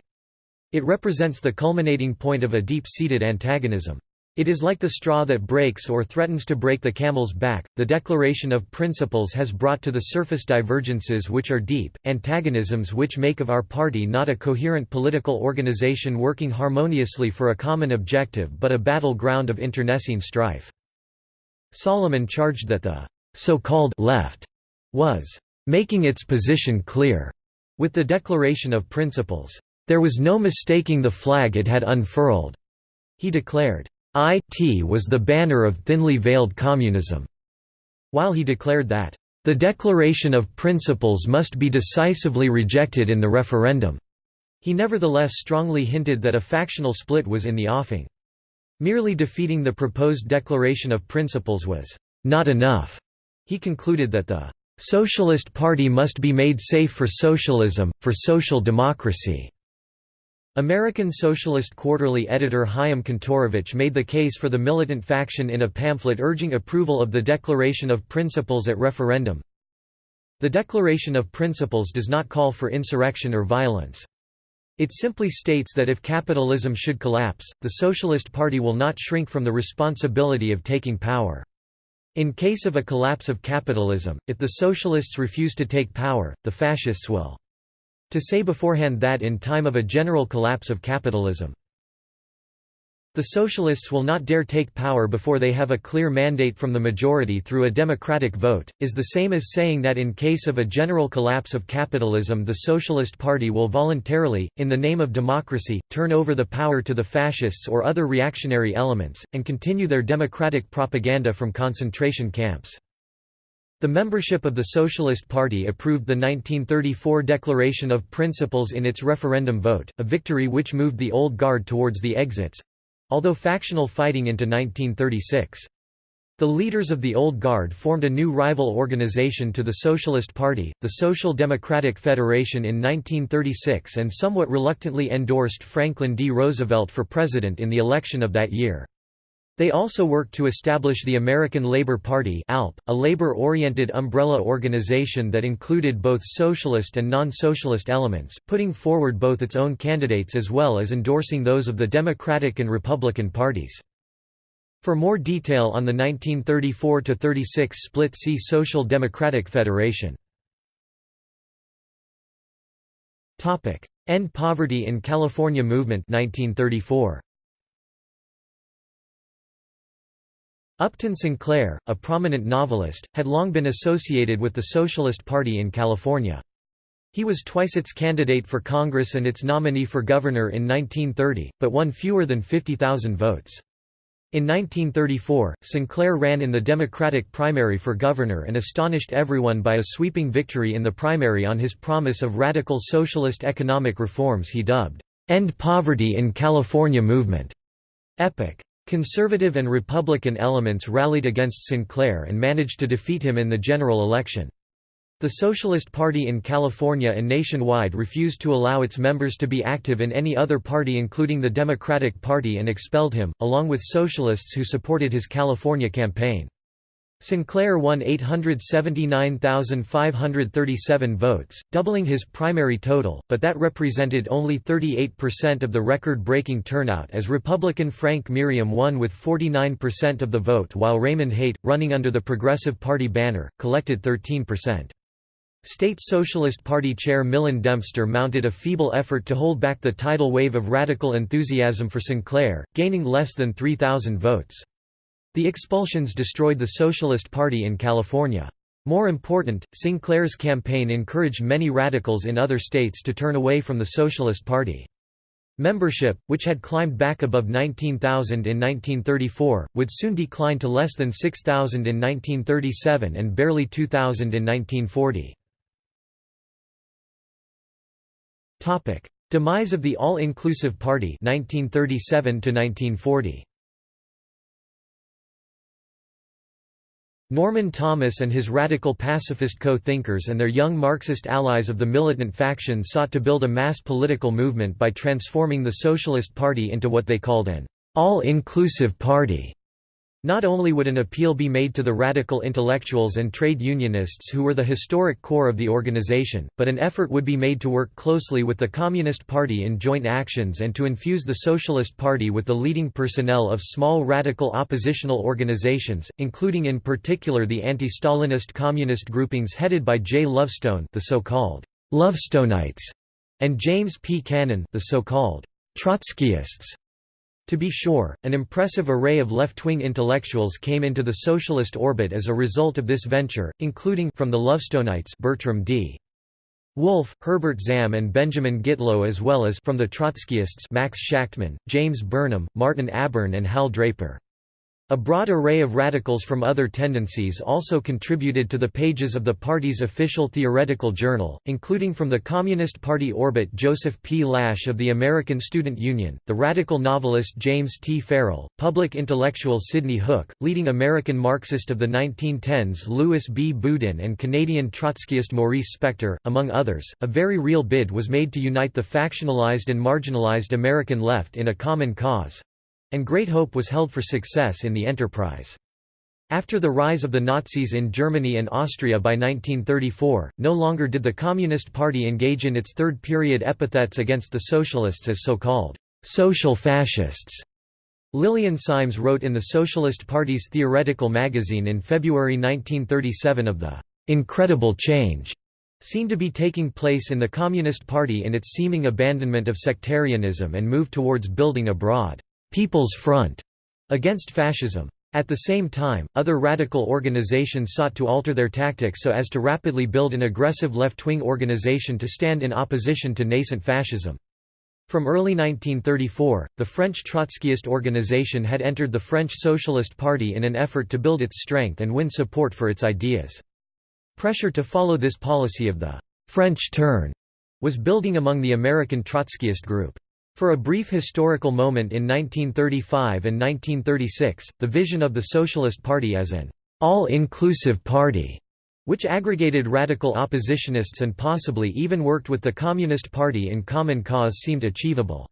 It represents the culminating point of a deep-seated antagonism. It is like the straw that breaks or threatens to break the camel's back. The Declaration of Principles has brought to the surface divergences which are deep, antagonisms which make of our party not a coherent political organization working harmoniously for a common objective but a battleground of internecine strife. Solomon charged that the so-called left was making its position clear with the Declaration of Principles. There was no mistaking the flag it had unfurled. He declared, IT was the banner of thinly veiled communism, while he declared that, "...the Declaration of Principles must be decisively rejected in the referendum." He nevertheless strongly hinted that a factional split was in the offing. Merely defeating the proposed Declaration of Principles was not enough. He concluded that the Socialist Party must be made safe for socialism, for social democracy. American Socialist Quarterly editor Haim Kantorovitch made the case for the militant faction in a pamphlet urging approval of the Declaration of Principles at referendum. The Declaration of Principles does not call for insurrection or violence. It simply states that if capitalism should collapse, the Socialist Party will not shrink from the responsibility of taking power. In case of a collapse of capitalism, if the Socialists refuse to take power, the Fascists will. To say beforehand that in time of a general collapse of capitalism, the socialists will not dare take power before they have a clear mandate from the majority through a democratic vote, is the same as saying that in case of a general collapse of capitalism the Socialist Party will voluntarily, in the name of democracy, turn over the power to the fascists or other reactionary elements, and continue their democratic propaganda from concentration camps. The membership of the Socialist Party approved the 1934 Declaration of Principles in its referendum vote, a victory which moved the Old Guard towards the exits—although factional fighting into 1936. The leaders of the Old Guard formed a new rival organization to the Socialist Party, the Social Democratic Federation in 1936 and somewhat reluctantly endorsed Franklin D. Roosevelt for president in the election of that year. They also worked to establish the American Labor Party ALP, a labor-oriented umbrella organization that included both socialist and non-socialist elements, putting forward both its own candidates as well as endorsing those of the Democratic and Republican parties. For more detail on the 1934–36 split see Social Democratic Federation. End Poverty in California Movement 1934. Upton Sinclair, a prominent novelist, had long been associated with the Socialist Party in California. He was twice its candidate for Congress and its nominee for governor in 1930, but won fewer than 50,000 votes. In 1934, Sinclair ran in the Democratic primary for governor and astonished everyone by a sweeping victory in the primary on his promise of radical socialist economic reforms he dubbed, "'End Poverty in California Movement' epic. Conservative and Republican elements rallied against Sinclair and managed to defeat him in the general election. The Socialist Party in California and nationwide refused to allow its members to be active in any other party including the Democratic Party and expelled him, along with socialists who supported his California campaign. Sinclair won 879,537 votes, doubling his primary total, but that represented only 38% of the record-breaking turnout as Republican Frank Merriam won with 49% of the vote while Raymond Haight, running under the Progressive Party banner, collected 13%. State Socialist Party chair Milen Dempster mounted a feeble effort to hold back the tidal wave of radical enthusiasm for Sinclair, gaining less than 3,000 votes. The expulsions destroyed the Socialist Party in California. More important, Sinclair's campaign encouraged many radicals in other states to turn away from the Socialist Party. Membership, which had climbed back above 19,000 in 1934, would soon decline to less than 6,000 in 1937 and barely 2,000 in 1940. Demise of the All-Inclusive Party 1937 1940. Norman Thomas and his radical pacifist co-thinkers and their young Marxist allies of the militant faction sought to build a mass political movement by transforming the Socialist Party into what they called an all-inclusive party. Not only would an appeal be made to the radical intellectuals and trade unionists who were the historic core of the organization, but an effort would be made to work closely with the Communist Party in joint actions and to infuse the Socialist Party with the leading personnel of small radical oppositional organizations, including in particular the anti-Stalinist communist groupings headed by Jay Lovestone the so-called Lovestonites, and James P. Cannon the so-called Trotskyists. To be sure, an impressive array of left-wing intellectuals came into the socialist orbit as a result of this venture, including from the Lovestonites Bertram D. Wolfe, Herbert Zam and Benjamin Gitlow as well as from the Trotskyists Max Shachtman, James Burnham, Martin Abern and Hal Draper. A broad array of radicals from other tendencies also contributed to the pages of the party's official theoretical journal, including from the Communist Party orbit Joseph P. Lash of the American Student Union, the radical novelist James T. Farrell, public intellectual Sidney Hook, leading American Marxist of the 1910s Louis B. Boudin and Canadian Trotskyist Maurice Spector, among others. A very real bid was made to unite the factionalized and marginalized American left in a common cause, and great hope was held for success in the enterprise. After the rise of the Nazis in Germany and Austria by 1934, no longer did the Communist Party engage in its third-period epithets against the Socialists as so-called «social fascists». Lillian Symes wrote in the Socialist Party's Theoretical magazine in February 1937 of the «incredible change» seen to be taking place in the Communist Party in its seeming abandonment of sectarianism and move towards building a broad People's Front against fascism. At the same time, other radical organizations sought to alter their tactics so as to rapidly build an aggressive left-wing organization to stand in opposition to nascent fascism. From early 1934, the French Trotskyist organization had entered the French Socialist Party in an effort to build its strength and win support for its ideas. Pressure to follow this policy of the «French turn» was building among the American Trotskyist group. For a brief historical moment in 1935 and 1936, the vision of the Socialist Party as an all-inclusive party, which aggregated radical oppositionists and possibly even worked with the Communist Party in common cause seemed achievable.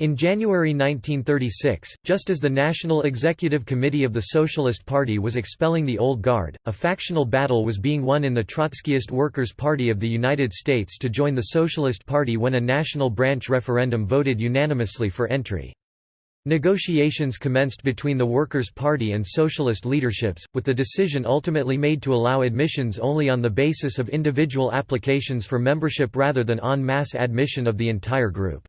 In January 1936, just as the National Executive Committee of the Socialist Party was expelling the Old Guard, a factional battle was being won in the Trotskyist Workers' Party of the United States to join the Socialist Party when a national branch referendum voted unanimously for entry. Negotiations commenced between the Workers' Party and Socialist leaderships, with the decision ultimately made to allow admissions only on the basis of individual applications for membership rather than en masse admission of the entire group.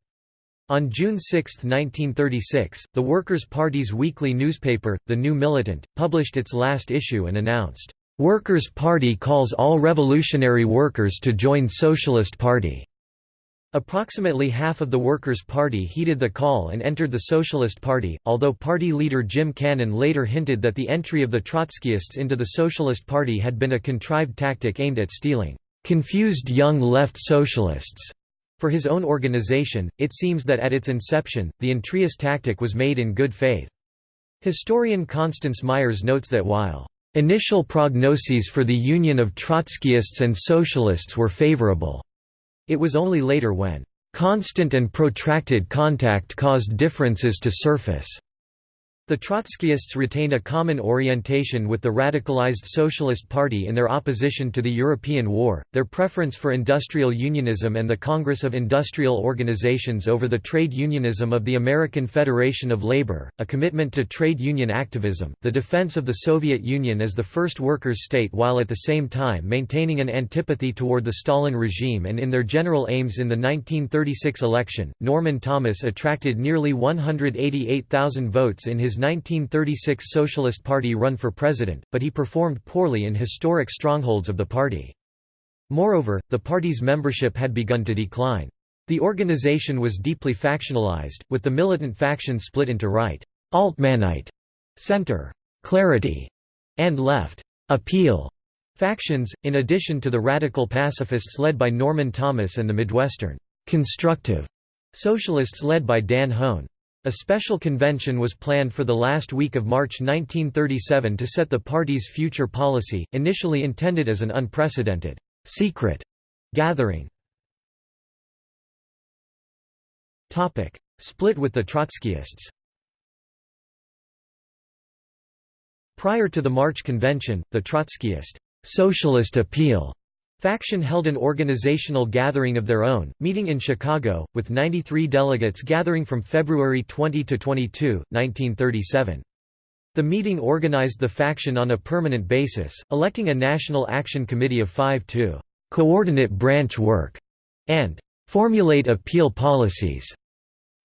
On June 6, 1936, the Workers' Party's weekly newspaper, The New Militant, published its last issue and announced, "'Workers' Party calls all revolutionary workers to join Socialist Party'". Approximately half of the Workers' Party heeded the call and entered the Socialist Party, although party leader Jim Cannon later hinted that the entry of the Trotskyists into the Socialist Party had been a contrived tactic aimed at stealing "'confused young left socialists' For his own organization, it seems that at its inception, the entryist tactic was made in good faith. Historian Constance Myers notes that while Initial prognoses for the union of Trotskyists and Socialists were favorable. It was only later when constant and protracted contact caused differences to surface The Trotskyists retained a common orientation with the radicalized Socialist Party in their opposition to the European War, their preference for industrial unionism and the Congress of Industrial Organizations over the trade unionism of the American Federation of Labor, a commitment to trade union activism, the defense of the Soviet Union as the first workers' state while at the same time maintaining an antipathy toward the Stalin regime and in their general aims in the 1936 election. Norman Thomas attracted nearly 188,000 votes in his 1936 Socialist Party run for president, but he performed poorly in historic strongholds of the party. Moreover, the party's membership had begun to decline. The organization was deeply factionalized, with the militant faction split into right Altmanite, center Clarity, and left Appeal factions, in addition to the radical pacifists led by Norman Thomas and the Midwestern constructive socialists led by Dan Hoan. A special convention was planned for the last week of March 1937 to set the party's future policy, initially intended as an unprecedented, secret gathering. Split with the Trotskyists Prior to the March Convention, the Trotskyist Socialist Appeal faction held an organizational gathering of their own, meeting in Chicago, with 93 delegates gathering from February 20 to 22, 1937. The meeting organized the faction on a permanent basis, electing a National Action Committee of five to «coordinate branch work» and «formulate appeal policies».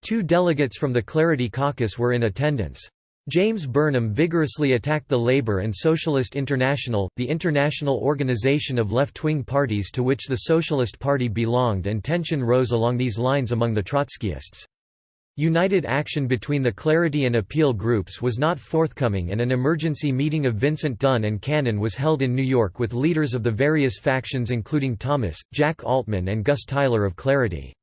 Two delegates from the Clarity Caucus were in attendance. James Burnham vigorously attacked the Labour and Socialist International, the international organization of left-wing parties to which the Socialist Party belonged and tension rose along these lines among the Trotskyists. United action between the Clarity and Appeal groups was not forthcoming and an emergency meeting of Vincent Dunne and Cannon was held in New York with leaders of the various factions including Thomas, Jack Altman and Gus Tyler of Clarity.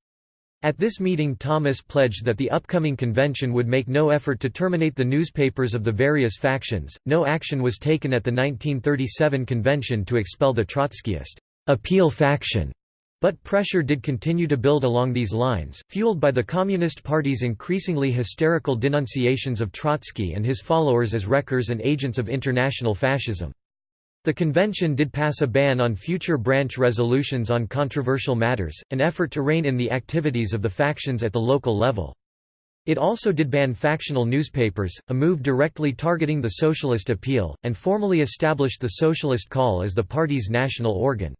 At this meeting Thomas pledged that the upcoming convention would make no effort to terminate the newspapers of the various factions. No action was taken at the 1937 convention to expel the Trotskyist appeal faction. But pressure did continue to build along these lines, fueled by the Communist Party's increasingly hysterical denunciations of Trotsky and his followers as wreckers and agents of international fascism. The convention did pass a ban on future branch resolutions on controversial matters, an effort to rein in the activities of the factions at the local level. It also did ban factional newspapers, a move directly targeting the Socialist appeal, and formally established the Socialist Call as the party's national organ.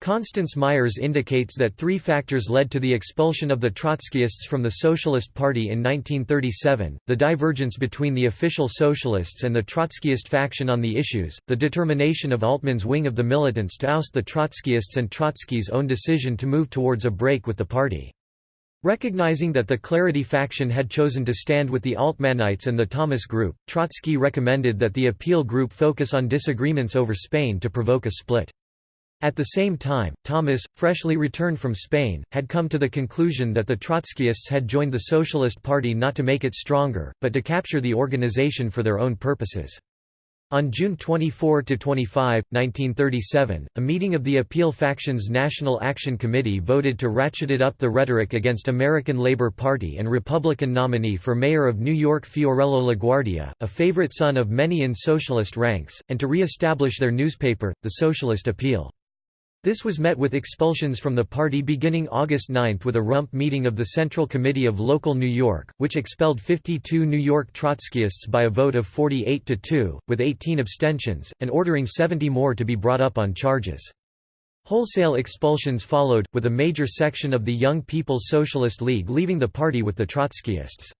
Constance Myers indicates that three factors led to the expulsion of the Trotskyists from the Socialist Party in 1937, the divergence between the official Socialists and the Trotskyist faction on the issues, the determination of Altman's wing of the militants to oust the Trotskyists and Trotsky's own decision to move towards a break with the party. Recognizing that the Clarity faction had chosen to stand with the Altmanites and the Thomas Group, Trotsky recommended that the Appeal Group focus on disagreements over Spain to provoke a split. At the same time, Thomas, freshly returned from Spain, had come to the conclusion that the Trotskyists had joined the Socialist Party not to make it stronger, but to capture the organization for their own purposes. On June 24–25, 1937, a meeting of the Appeal Faction's National Action Committee voted to ratcheted up the rhetoric against American Labor Party and Republican nominee for mayor of New York Fiorello LaGuardia, a favorite son of many in socialist ranks, and to re-establish their newspaper, The Socialist Appeal. This was met with expulsions from the party beginning August 9 with a rump meeting of the Central Committee of Local New York, which expelled 52 New York Trotskyists by a vote of 48 to 2, with 18 abstentions, and ordering 70 more to be brought up on charges. Wholesale expulsions followed, with a major section of the Young People's Socialist League leaving the party with the Trotskyists.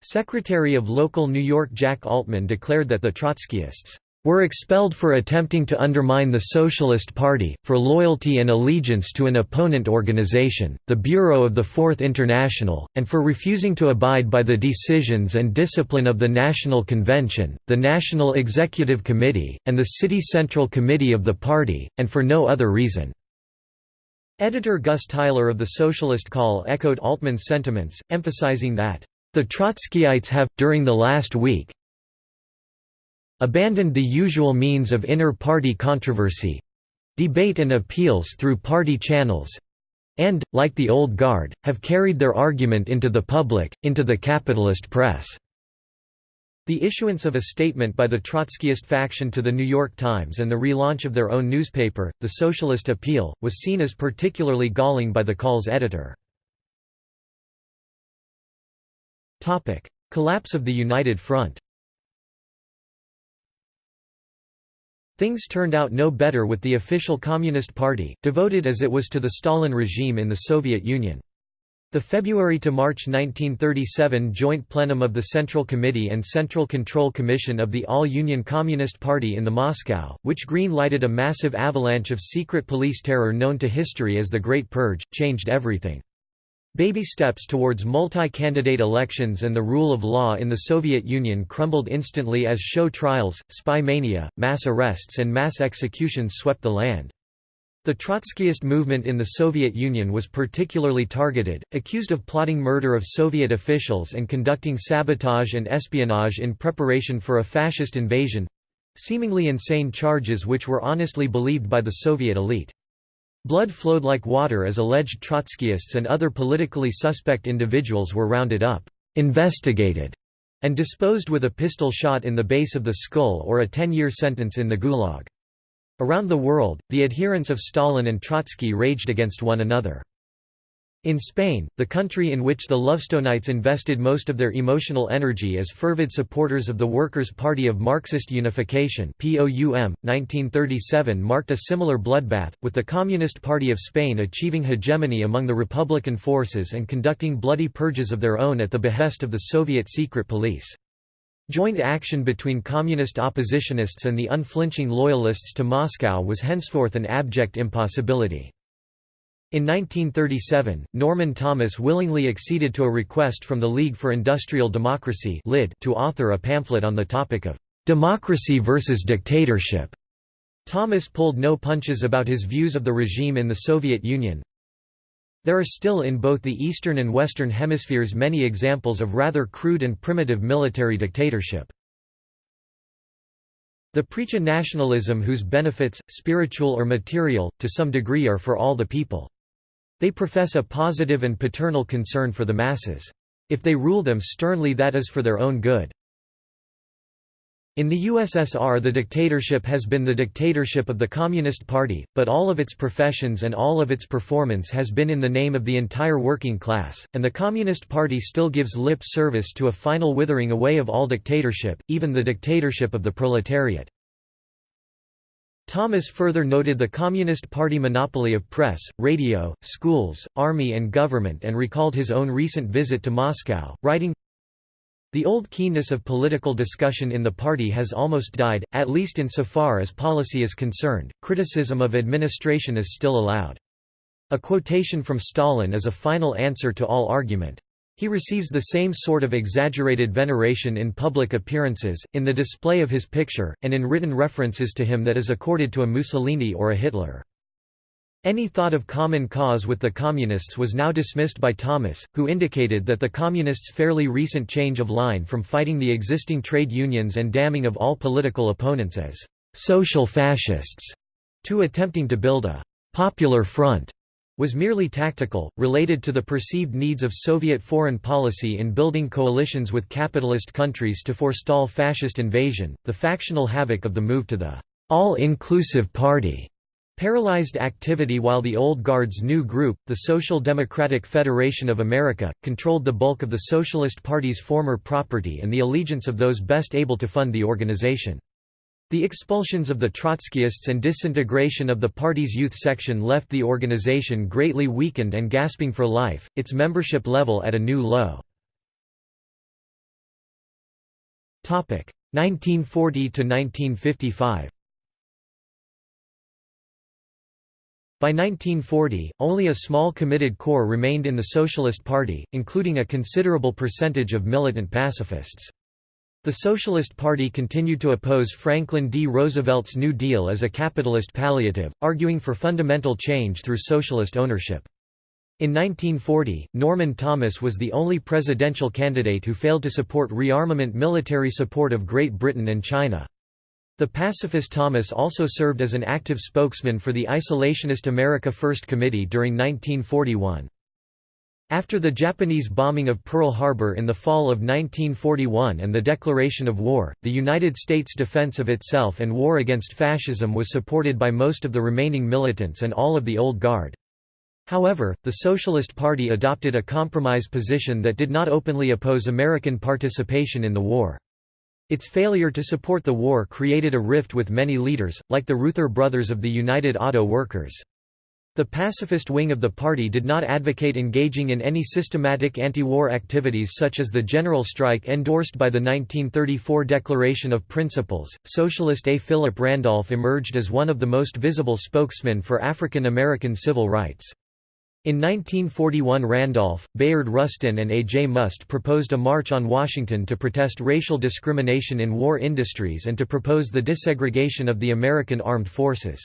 Secretary of Local New York Jack Altman declared that the Trotskyists were expelled for attempting to undermine the Socialist Party, for loyalty and allegiance to an opponent organization, the Bureau of the Fourth International, and for refusing to abide by the decisions and discipline of the National Convention, the National Executive Committee, and the City Central Committee of the party, and for no other reason. Editor Gus Tyler of the Socialist Call echoed Altman's sentiments, emphasizing that, "...the Trotskyites have, during the last week, abandoned the usual means of inner-party controversy—debate and appeals through party channels and, like the old guard, have carried their argument into the public, into the capitalist press." The issuance of a statement by the Trotskyist faction to the New York Times and the relaunch of their own newspaper, The Socialist Appeal, was seen as particularly galling by the Call's editor. Collapse of the United Front Things turned out no better with the official Communist Party, devoted as it was to the Stalin regime in the Soviet Union. The February to March 1937 joint plenum of the Central Committee and Central Control Commission of the All-Union Communist Party in the Moscow, which green-lighted a massive avalanche of secret police terror known to history as the Great Purge, changed everything. Baby steps towards multi-candidate elections and the rule of law in the Soviet Union crumbled instantly as show trials, spy mania, mass arrests and mass executions swept the land. The Trotskyist movement in the Soviet Union was particularly targeted, accused of plotting murder of Soviet officials and conducting sabotage and espionage in preparation for a fascist invasion—seemingly insane charges which were honestly believed by the Soviet elite. Blood flowed like water as alleged Trotskyists and other politically suspect individuals were rounded up, investigated, and disposed with a pistol shot in the base of the skull or a 10-year sentence in the Gulag. Around the world, the adherents of Stalin and Trotsky raged against one another. In Spain, the country in which the Lovestonites invested most of their emotional energy as fervid supporters of the Workers' Party of Marxist Unification POUM, 1937 marked a similar bloodbath, with the Communist Party of Spain achieving hegemony among the Republican forces and conducting bloody purges of their own at the behest of the Soviet secret police. Joint action between communist oppositionists and the unflinching loyalists to Moscow was henceforth an abject impossibility. In 1937, Norman Thomas willingly acceded to a request from the League for Industrial Democracy to author a pamphlet on the topic of «democracy versus dictatorship». Thomas pulled no punches about his views of the regime in the Soviet Union. There are still in both the Eastern and Western hemispheres many examples of rather crude and primitive military dictatorship. The preach a nationalism whose benefits, spiritual or material, to some degree are for all the people. They profess a positive and paternal concern for the masses. If they rule them sternly that is for their own good. In the USSR the dictatorship has been the dictatorship of the Communist Party, but all of its professions and all of its performance has been in the name of the entire working class, and the Communist Party still gives lip service to a final withering away of all dictatorship, even the dictatorship of the proletariat. Thomas further noted the Communist Party monopoly of press, radio, schools, army and government and recalled his own recent visit to Moscow, writing, The old keenness of political discussion in the party has almost died, at least in so far as policy is concerned, criticism of administration is still allowed. A quotation from Stalin is a final answer to all argument. He receives the same sort of exaggerated veneration in public appearances, in the display of his picture, and in written references to him that is accorded to a Mussolini or a Hitler. Any thought of common cause with the Communists was now dismissed by Thomas, who indicated that the Communists' fairly recent change of line from fighting the existing trade unions and damning of all political opponents as «social fascists» to attempting to build a «popular front» was merely tactical, related to the perceived needs of Soviet foreign policy in building coalitions with capitalist countries to forestall fascist invasion. The factional havoc of the move to the all inclusive party paralyzed activity while the old guard's new group, the Social Democratic Federation of America, controlled the bulk of the Socialist Party's former property and the allegiance of those best able to fund the organization. The expulsions of the Trotskyists and disintegration of the party's youth section left the organization greatly weakened and gasping for life, its membership level at a new low. 1940 to 1955 By 1940, only a small committed core remained in the Socialist Party, including a considerable percentage of militant pacifists. The Socialist Party continued to oppose Franklin D. Roosevelt's New Deal as a capitalist palliative, arguing for fundamental change through socialist ownership. In 1940, Norman Thomas was the only presidential candidate who failed to support rearmament military support of Great Britain and China. The pacifist Thomas also served as an active spokesman for the isolationist America First Committee during 1941. After the Japanese bombing of Pearl Harbor in the fall of 1941 and the declaration of war, the United States defense of itself and war against fascism was supported by most of the remaining militants and all of the Old Guard. However, the Socialist Party adopted a compromise position that did not openly oppose American participation in the war. Its failure to support the war created a rift with many leaders, like the Reuther brothers of the United Auto Workers. The pacifist wing of the party did not advocate engaging in any systematic anti-war activities such as the general strike endorsed by the 1934 Declaration of Principles. Socialist A. Philip Randolph emerged as one of the most visible spokesmen for African American civil rights. In 1941 Randolph, Bayard Rustin and A. J. Muste proposed a march on Washington to protest racial discrimination in war industries and to propose the desegregation of the American armed forces.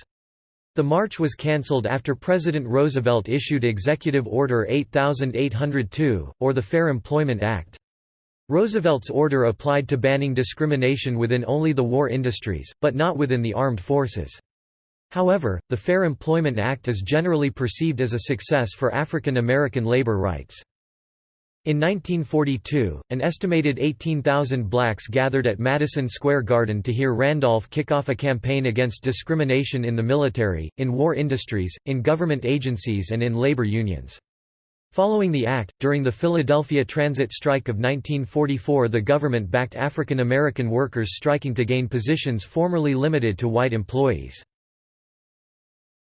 The march was cancelled after President Roosevelt issued Executive Order 8802, or the Fair Employment Act. Roosevelt's order applied to banning discrimination within only the war industries, but not within the armed forces. However, the Fair Employment Act is generally perceived as a success for African American labor rights. In 1942, an estimated 18,000 blacks gathered at Madison Square Garden to hear Randolph kick off a campaign against discrimination in the military, in war industries, in government agencies and in labor unions. Following the act, during the Philadelphia Transit Strike of 1944 the government backed African American workers striking to gain positions formerly limited to white employees.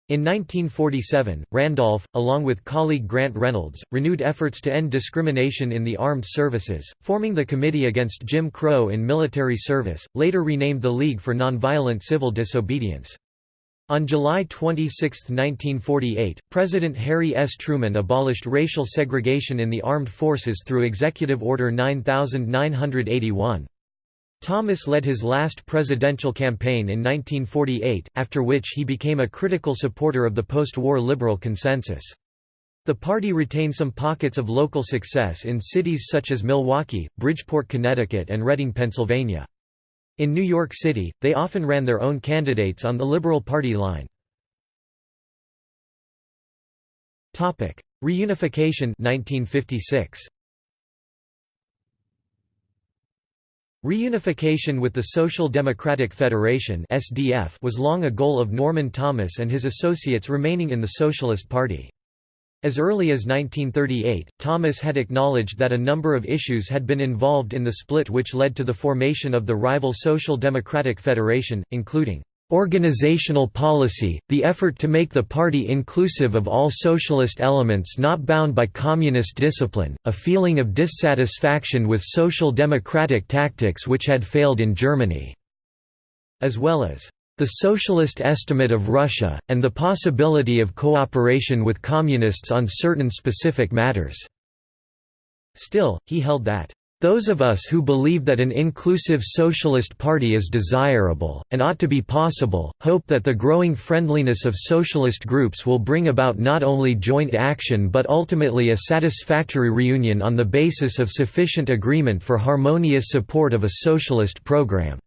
In 1947, Randolph, along with colleague Grant Reynolds, renewed efforts to end discrimination in the armed services, forming the Committee Against Jim Crow in Military Service, later renamed the League for Nonviolent Civil Disobedience. On July 26, 1948, President Harry S. Truman abolished racial segregation in the armed forces through Executive Order 9981. Thomas led his last presidential campaign in 1948, after which he became a critical supporter of the post-war liberal consensus. The party retained some pockets of local success in cities such as Milwaukee, Bridgeport, Connecticut and Reading, Pennsylvania. In New York City, they often ran their own candidates on the Liberal Party line. Reunification 1956. Reunification with the Social Democratic Federation (SDF) was long a goal of Norman Thomas and his associates remaining in the Socialist Party. As early as 1938, Thomas had acknowledged that a number of issues had been involved in the split which led to the formation of the rival Social Democratic Federation, including Organizational policy, the effort to make the party inclusive of all socialist elements not bound by communist discipline, a feeling of dissatisfaction with social democratic tactics which had failed in Germany, as well as the socialist estimate of Russia, and the possibility of cooperation with communists on certain specific matters. Still, he held that those of us who believe that an inclusive socialist party is desirable, and ought to be possible, hope that the growing friendliness of socialist groups will bring about not only joint action but ultimately a satisfactory reunion on the basis of sufficient agreement for harmonious support of a socialist program.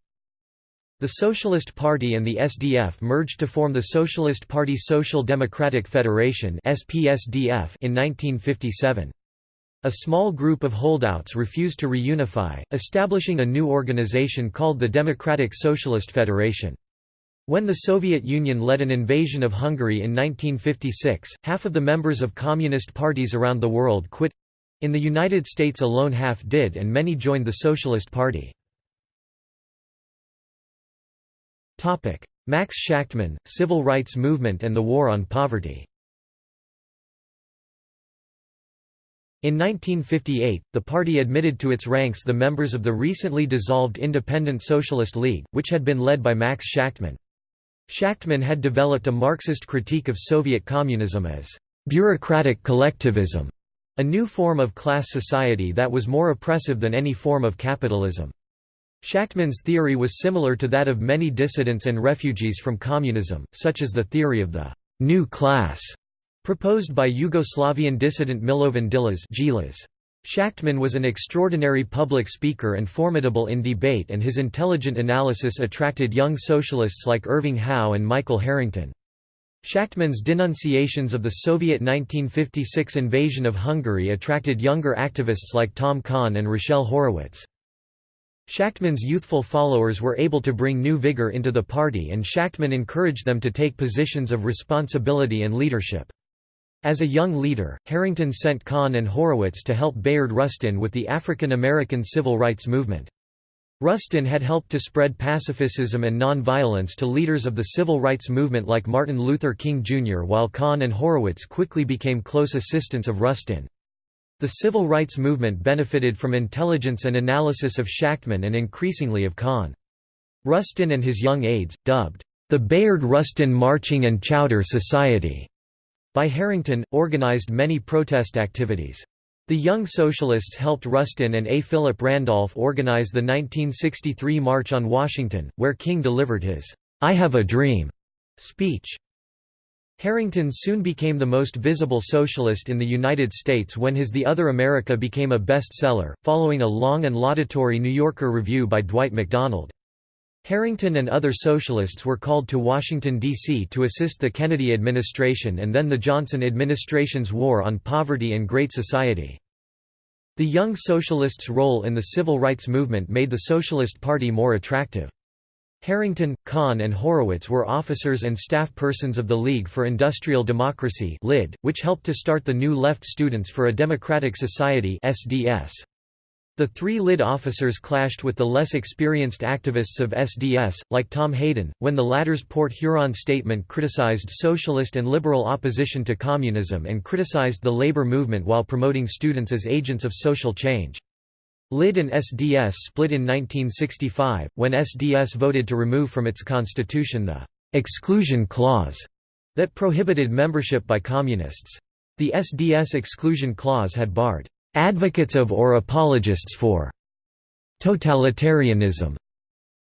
The Socialist Party and the SDF merged to form the Socialist Party Social Democratic Federation in 1957. A small group of holdouts refused to reunify, establishing a new organization called the Democratic Socialist Federation. When the Soviet Union led an invasion of Hungary in 1956, half of the members of communist parties around the world quit. In the United States alone half did and many joined the Socialist Party. Max Shachtman, Civil Rights Movement and the War on Poverty In 1958, the party admitted to its ranks the members of the recently dissolved Independent Socialist League, which had been led by Max Shachtman. Shachtman had developed a Marxist critique of Soviet communism as bureaucratic collectivism, a new form of class society that was more oppressive than any form of capitalism. Shachtman's theory was similar to that of many dissidents and refugees from communism, such as the theory of the new class Proposed by Yugoslavian dissident Milovan Djilas Shachtman was an extraordinary public speaker and formidable in debate and his intelligent analysis attracted young socialists like Irving Howe and Michael Harrington. Shachtman's denunciations of the Soviet 1956 invasion of Hungary attracted younger activists like Tom Kahn and Rochelle Horowitz. Shachtman's youthful followers were able to bring new vigor into the party and Shachtman encouraged them to take positions of responsibility and leadership. As a young leader, Harrington sent Kahn and Horowitz to help Bayard Rustin with the African American civil rights movement. Rustin had helped to spread pacifism and nonviolence to leaders of the civil rights movement like Martin Luther King Jr. while Kahn and Horowitz quickly became close assistants of Rustin. The civil rights movement benefited from intelligence and analysis of Shachtman and increasingly of Kahn. Rustin and his young aides, dubbed, "...the Bayard-Rustin Marching and Chowder Society", by Harrington, organized many protest activities. The Young Socialists helped Rustin and A. Philip Randolph organize the 1963 March on Washington, where King delivered his, "'I Have a Dream' speech. Harrington soon became the most visible socialist in the United States when his The Other America became a bestseller, following a long and laudatory New Yorker review by Dwight MacDonald. Harrington and other socialists were called to Washington, D.C. to assist the Kennedy administration and then the Johnson administration's war on poverty and Great Society. The Young Socialists' role in the civil rights movement made the Socialist Party more attractive. Harrington, Kahn and Horowitz were officers and staff persons of the League for Industrial Democracy which helped to start the New Left Students for a Democratic Society SDS. The three LID officers clashed with the less experienced activists of SDS, like Tom Hayden, when the latter's Port Huron statement criticized socialist and liberal opposition to communism and criticized the labor movement while promoting students as agents of social change. LID and SDS split in 1965, when SDS voted to remove from its constitution the «exclusion clause» that prohibited membership by communists. The SDS exclusion clause had barred advocates of or apologists for totalitarianism.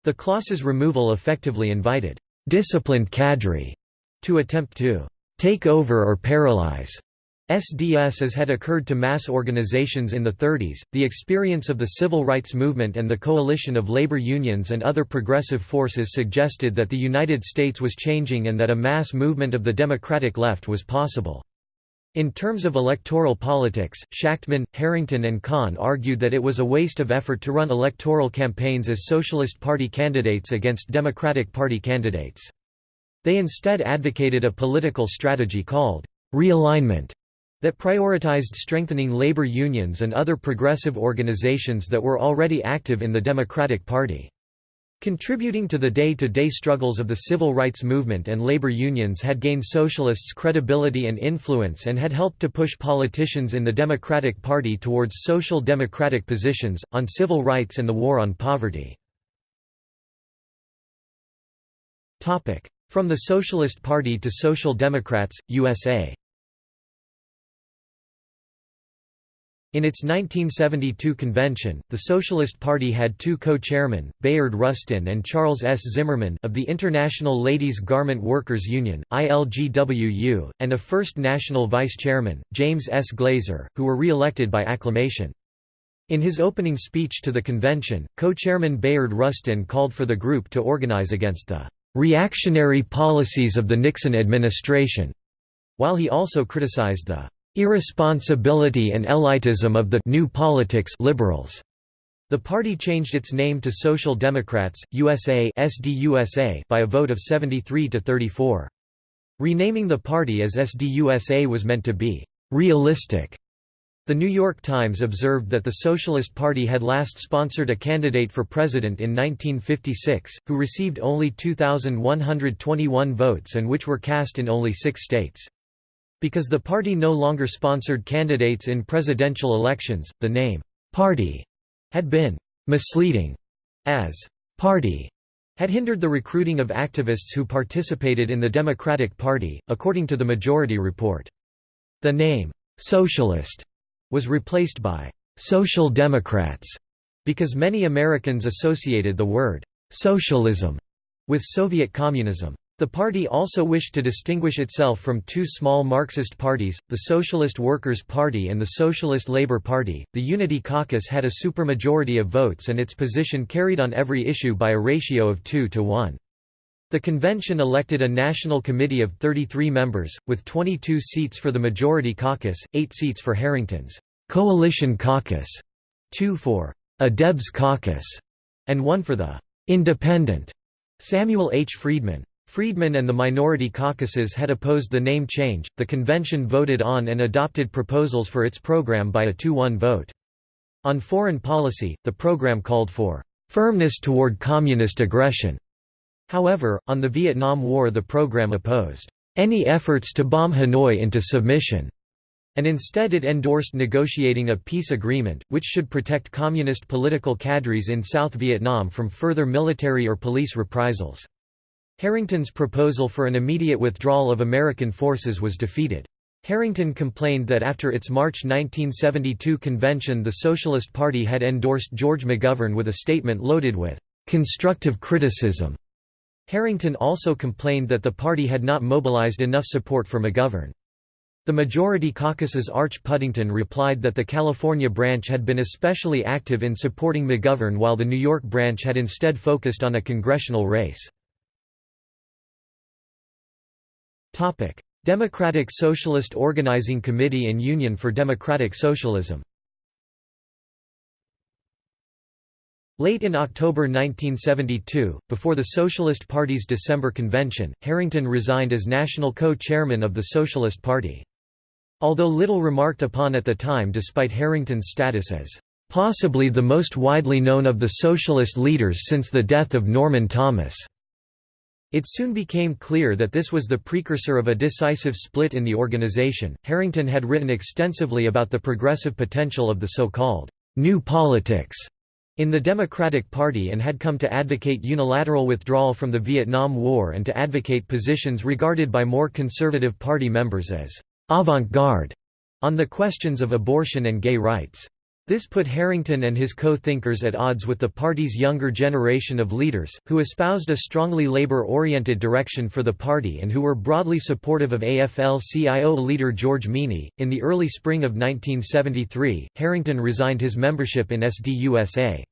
The clause's removal effectively invited disciplined cadre to attempt to take over or paralyze SDS as had occurred to mass organizations in the 30s. The experience of the civil rights movement and the coalition of labor unions and other progressive forces suggested that the United States was changing and that a mass movement of the democratic left was possible. In terms of electoral politics, Shachtman, Harrington and Kahn argued that it was a waste of effort to run electoral campaigns as Socialist Party candidates against Democratic Party candidates. They instead advocated a political strategy called realignment that prioritized strengthening labor unions and other progressive organizations that were already active in the Democratic Party. Contributing to the day-to-day -day struggles of the civil rights movement and labor unions had gained socialists credibility and influence and had helped to push politicians in the Democratic Party towards social democratic positions, on civil rights and the war on poverty. From the Socialist Party to Social Democrats, USA In its 1972 convention, the Socialist Party had two co-chairmen, Bayard Rustin and Charles S. Zimmerman of the International Ladies Garment Workers Union, ILGWU, and a first national vice-chairman, James S. Glaser, who were re-elected by acclamation. In his opening speech to the convention, co-chairman Bayard Rustin called for the group to organize against the "...reactionary policies of the Nixon administration", while he also criticized the irresponsibility and elitism of the new politics liberals. The party changed its name to Social Democrats, USA SDUSA by a vote of 73 to 34. Renaming the party as SDUSA was meant to be realistic. The New York Times observed that the Socialist Party had last sponsored a candidate for president in 1956, who received only 2,121 votes and which were cast in only six states. Because the party no longer sponsored candidates in presidential elections, the name, "'Party' had been "'misleading' as "'Party' had hindered the recruiting of activists who participated in the Democratic Party, according to the Majority Report. The name, "'Socialist' was replaced by "'Social Democrats' because many Americans associated the word "'socialism' with Soviet communism. The party also wished to distinguish itself from two small Marxist parties, the Socialist Workers' Party and the Socialist Labour Party. The Unity Caucus had a supermajority of votes and its position carried on every issue by a ratio of 2 to 1. The convention elected a national committee of 33 members, with 22 seats for the Majority Caucus, 8 seats for Harrington's Coalition Caucus, 2 for a Debs Caucus, and 1 for the Independent Samuel H. Friedman. Friedman and the minority caucuses had opposed the name change. The convention voted on and adopted proposals for its program by a 2-1 vote. On foreign policy, the program called for firmness toward communist aggression. However, on the Vietnam War the program opposed any efforts to bomb Hanoi into submission, and instead it endorsed negotiating a peace agreement, which should protect communist political cadres in South Vietnam from further military or police reprisals. Harrington's proposal for an immediate withdrawal of American forces was defeated. Harrington complained that after its March 1972 convention the Socialist Party had endorsed George McGovern with a statement loaded with «constructive criticism». Harrington also complained that the party had not mobilized enough support for McGovern. The majority caucus's Arch Puddington replied that the California branch had been especially active in supporting McGovern while the New York branch had instead focused on a congressional race. Democratic Socialist Organizing Committee and Union for Democratic Socialism. Late in October 1972, before the Socialist Party's December convention, Harrington resigned as national co-chairman of the Socialist Party. Although little remarked upon at the time despite Harrington's status as possibly the most widely known of the socialist leaders since the death of Norman Thomas. It soon became clear that this was the precursor of a decisive split in the organization. Harrington had written extensively about the progressive potential of the so-called new politics in the Democratic Party and had come to advocate unilateral withdrawal from the Vietnam War and to advocate positions regarded by more conservative party members as avant-garde on the questions of abortion and gay rights. This put Harrington and his co-thinkers at odds with the party's younger generation of leaders, who espoused a strongly labor-oriented direction for the party and who were broadly supportive of AFL-CIO leader George Meany. In the early spring of 1973, Harrington resigned his membership in SDUSA.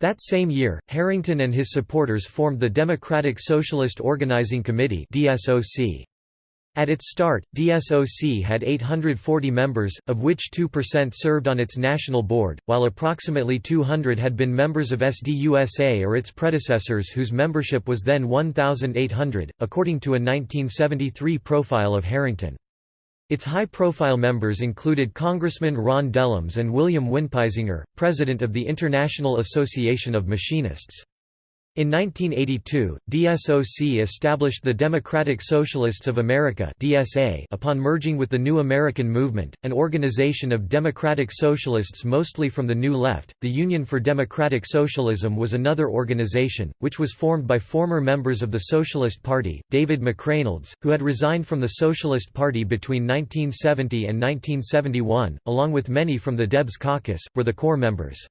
That same year, Harrington and his supporters formed the Democratic Socialist Organizing Committee DSOC. At its start, DSOC had 840 members, of which 2% served on its national board, while approximately 200 had been members of SDUSA or its predecessors whose membership was then 1,800, according to a 1973 profile of Harrington. Its high-profile members included Congressman Ron Dellums and William Winpeisinger, president of the International Association of Machinists. In 1982, DSOC established the Democratic Socialists of America (DSA) upon merging with the New American Movement, an organization of democratic socialists mostly from the New Left. The Union for Democratic Socialism was another organization which was formed by former members of the Socialist Party, David McReynolds, who had resigned from the Socialist Party between 1970 and 1971, along with many from the Debs caucus, were the core members.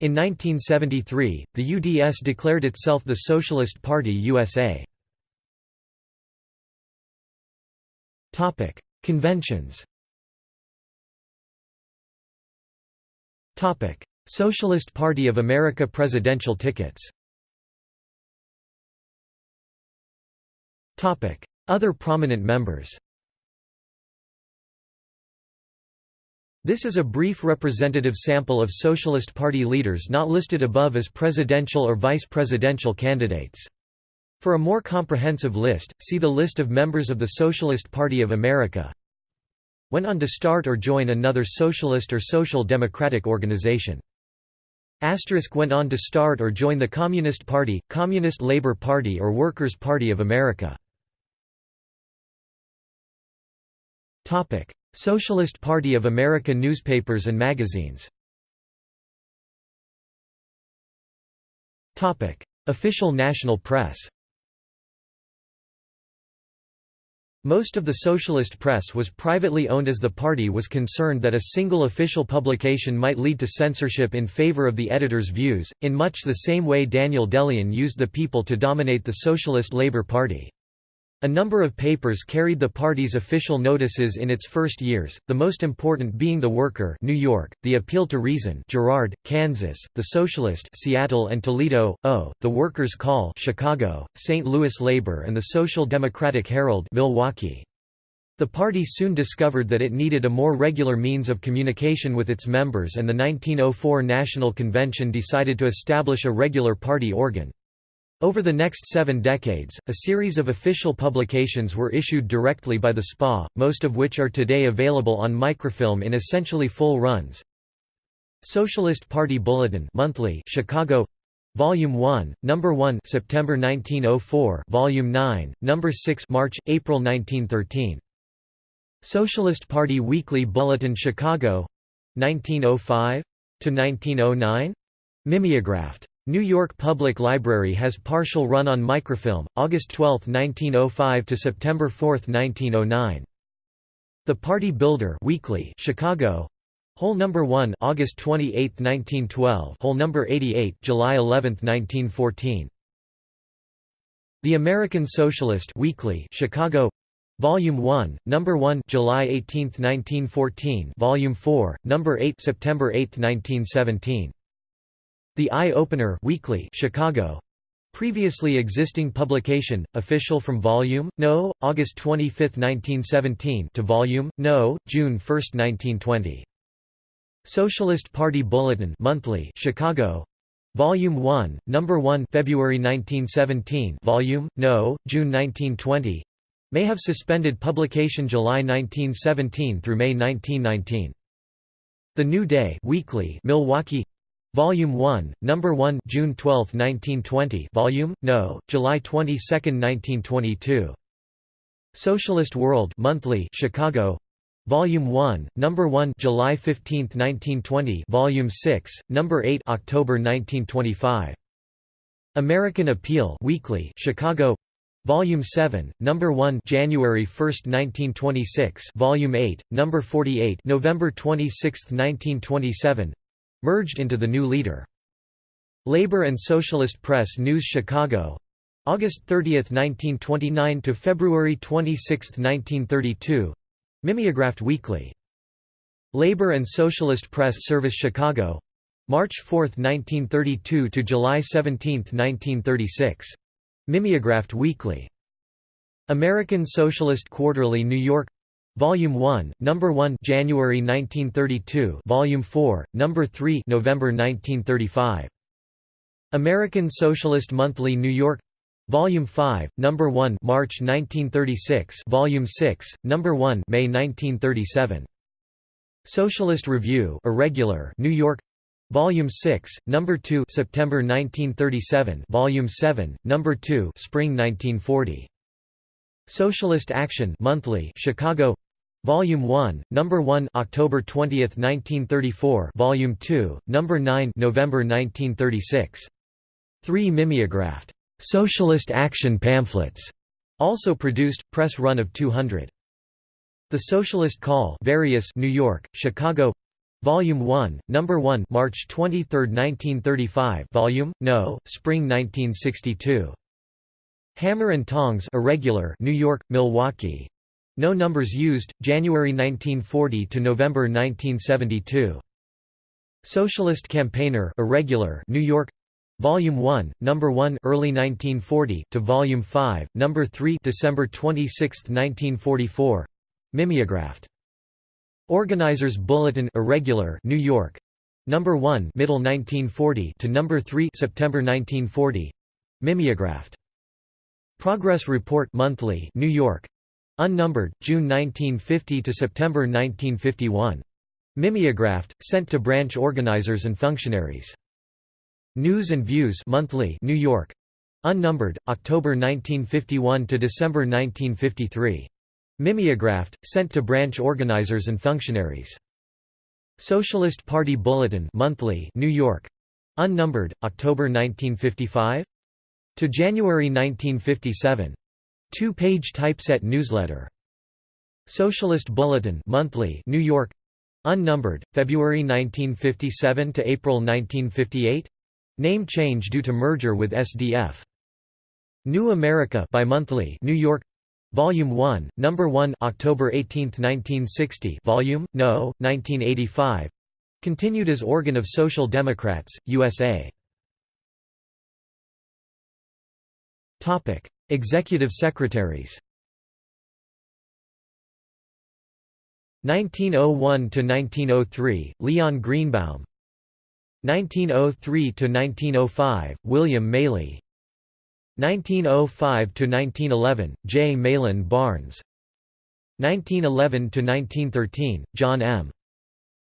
In 1973, the UDS declared itself the Socialist Party USA. Topic: Conventions. Topic: Socialist Party of America presidential tickets. Topic: Other prominent members This is a brief representative sample of Socialist Party leaders not listed above as presidential or vice presidential candidates. For a more comprehensive list, see the list of members of the Socialist Party of America. Went on to start or join another socialist or social democratic organization. Asterisk went on to start or join the Communist Party, Communist Labor Party or Workers' Party of America. Socialist Party of America newspapers and magazines. Official national press. Most of the socialist press was privately owned as the party was concerned that a single official publication might lead to censorship in favor of the editor's views, in much the same way Daniel De Leon used the people to dominate the Socialist Labour Party. A number of papers carried the party's official notices in its first years, the most important being The Worker New York, The Appeal to Reason Girard, Kansas, The Socialist Seattle and Toledo, O, The Workers' Call Chicago, St. Louis Labor and the Social Democratic Herald Milwaukee. The party soon discovered that it needed a more regular means of communication with its members and the 1904 National Convention decided to establish a regular party organ. Over the next seven decades, a series of official publications were issued directly by the SPA, most of which are today available on microfilm in essentially full runs. Socialist Party Bulletin monthly Chicago. Volume 1, Number 1 September 1904 Volume 9, Number 6 March, April 1913. Socialist Party Weekly Bulletin Chicago. 1905 to 1909 Mimeographed New York Public Library has partial run on microfilm, August 12, 1905 to September 4, 1909. The Party Builder Weekly Chicago. Whole number 1 August 28, 1912 Whole number 88 July 11, 1914 The American Socialist Weekly Chicago. Volume 1 Number 1 July 18, 1914 Volume 4 Number 8 September 8, 1917 the Eye Opener Weekly Chicago Previously existing publication, official from Volume, No, August 25, 1917 to Volume, No, June 1, 1920. Socialist Party Bulletin Monthly Chicago Volume 1, Number 1 February 1917 Volume, No, June 1920 May have suspended publication July 1917 through May 1919. The New Day Weekly Milwaukee Volume 1, Number 1, June 12, 1920. Volume No, July 22, 1922. Socialist World Monthly, Chicago. Volume 1, Number 1, July 15, 1920. Volume 6, Number 8, October 1925. American Appeal Weekly, Chicago. Volume 7, Number 1, January 1, 1926. Volume 8, Number 48, November 26, 1927 merged into the new leader. Labor and Socialist Press News Chicago August 30, 1929 to February 26, 1932 Mimeographed Weekly. Labor and Socialist Press Service Chicago March 4, 1932 to July 17, 1936 Mimeographed Weekly. American Socialist Quarterly New York Volume 1, Number 1, January 1932. Volume 4, Number 3, November 1935. American Socialist Monthly, New York. Volume 5, Number 1, March 1936. Volume 6, Number 1, May 1937. Socialist Review, Irregular, New York. Volume 6, Number 2, September 1937. Volume 7, Number 2, Spring 1940. Socialist Action Monthly, Chicago. Volume 1, Number 1, October 20, 1934. Volume 2, Number 9, November 1936. 3 mimeographed Socialist Action pamphlets, also produced, press run of 200. The Socialist Call, various, New York, Chicago. Volume 1, Number 1, March 23, 1935. Volume, No, Spring 1962. Hammer and Tongs, irregular, New York, Milwaukee. No numbers used, January 1940 to November 1972. Socialist Campaigner irregular New York Volume 1, Number 1 early 1940 to Volume 5, Number 3 December 26, 1944. Mimeographed. Organizers Bulletin irregular New York. Number 1 middle 1940 to Number 3 September 1940. Mimeographed. Progress Report monthly New York. Unnumbered, June 1950 to September 1951. Mimeographed, sent to branch organizers and functionaries. News and Views Monthly, New York. Unnumbered, October 1951 to December 1953. Mimeographed, sent to branch organizers and functionaries. Socialist Party Bulletin Monthly, New York. Unnumbered, October 1955 to January 1957. Two-page typeset newsletter. Socialist Bulletin Monthly, New York. Unnumbered, February 1957 to April 1958. Name change due to merger with SDF. New America bimonthly, New York. Volume 1, Number 1 October 18, 1960 Volume, No, 1985 Continued as organ of Social Democrats, USA Executive secretaries 1901–1903, Leon Greenbaum 1903–1905, William Mailly 1905–1911, J. Mahlon Barnes 1911–1913, John M.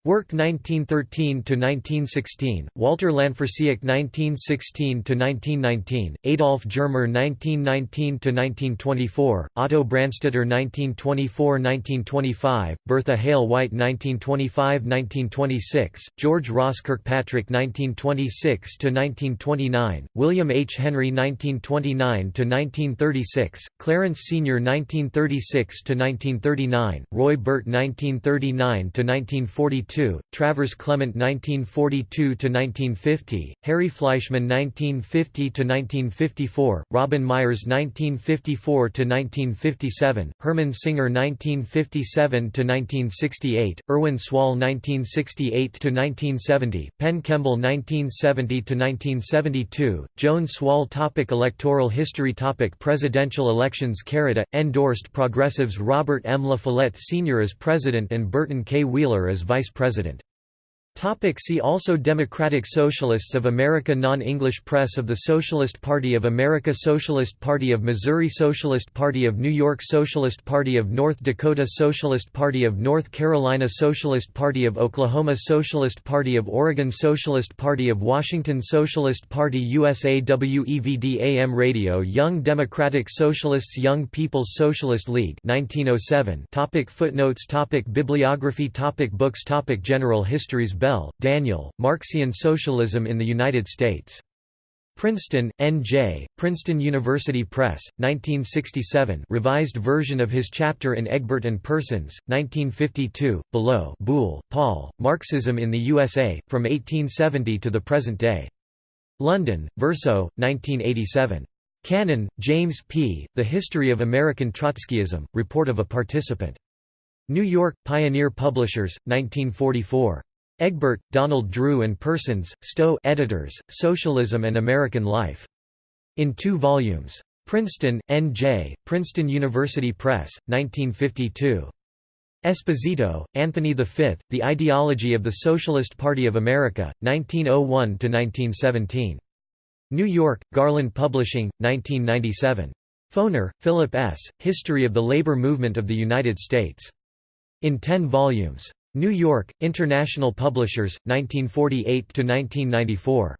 Work 1913–1916, Walter Lanfersiek 1916–1919, Adolph Germer 1919–1924, Otto Branstetter 1924–1925, Bertha Hale White 1925–1926, George Ross Kirkpatrick 1926–1929, William H. Henry 1929–1936, Clarence Senior 1936–1939, Roy Burt 1939–1942 Travers Clement 1942–1950, Harry Fleischman 1950–1954, Robin Myers 1954–1957, Herman Singer 1957–1968, Irwin Suall 1968–1970, Penn Kemble 1970–1972, Joan Suall topic Electoral history topic Presidential elections Carita, endorsed progressives Robert M. La Follette Sr. as President and Burton K. Wheeler as Vice President president. Topic see also Democratic Socialists of America Non-English press of the Socialist Party of America Socialist Party of Missouri Socialist Party of New York Socialist Party of North Dakota Socialist Party of North Carolina Socialist Party of Oklahoma Socialist Party of Oregon Socialist Party of Washington Socialist Party USA WEVD AM Radio Young Democratic Socialists Young People's Socialist League 1907 topic Footnotes. Topic Bibliography. Topic Books. Topic General Histories Bell, Daniel, Marxian Socialism in the United States. Princeton, N.J., Princeton University Press, 1967 revised version of his chapter in Egbert and Persons, 1952, below Buhle, Paul, Marxism in the USA, From 1870 to the Present Day. London, Verso, 1987. Cannon, James P., The History of American Trotskyism, Report of a Participant. New York, Pioneer Publishers, 1944. Egbert, Donald Drew and Persons, Stowe editors, Socialism and American Life. In two volumes. Princeton, N.J., Princeton University Press, 1952. Esposito, Anthony V, The Ideology of the Socialist Party of America, 1901–1917. New York, Garland Publishing, 1997. Foner, Philip S., History of the Labor Movement of the United States. In ten volumes. New York, International Publishers, 1948–1994.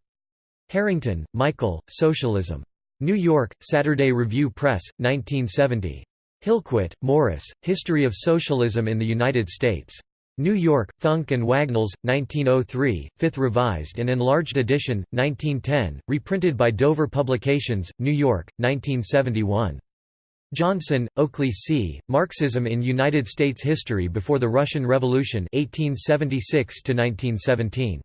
Harrington, Michael, Socialism. New York, Saturday Review Press, 1970. Hillquit, Morris, History of Socialism in the United States. New York, Funk and Wagnalls, 1903, 5th revised and enlarged edition, 1910, reprinted by Dover Publications, New York, 1971. Johnson, Oakley C., Marxism in United States History Before the Russian Revolution 1876 -1917.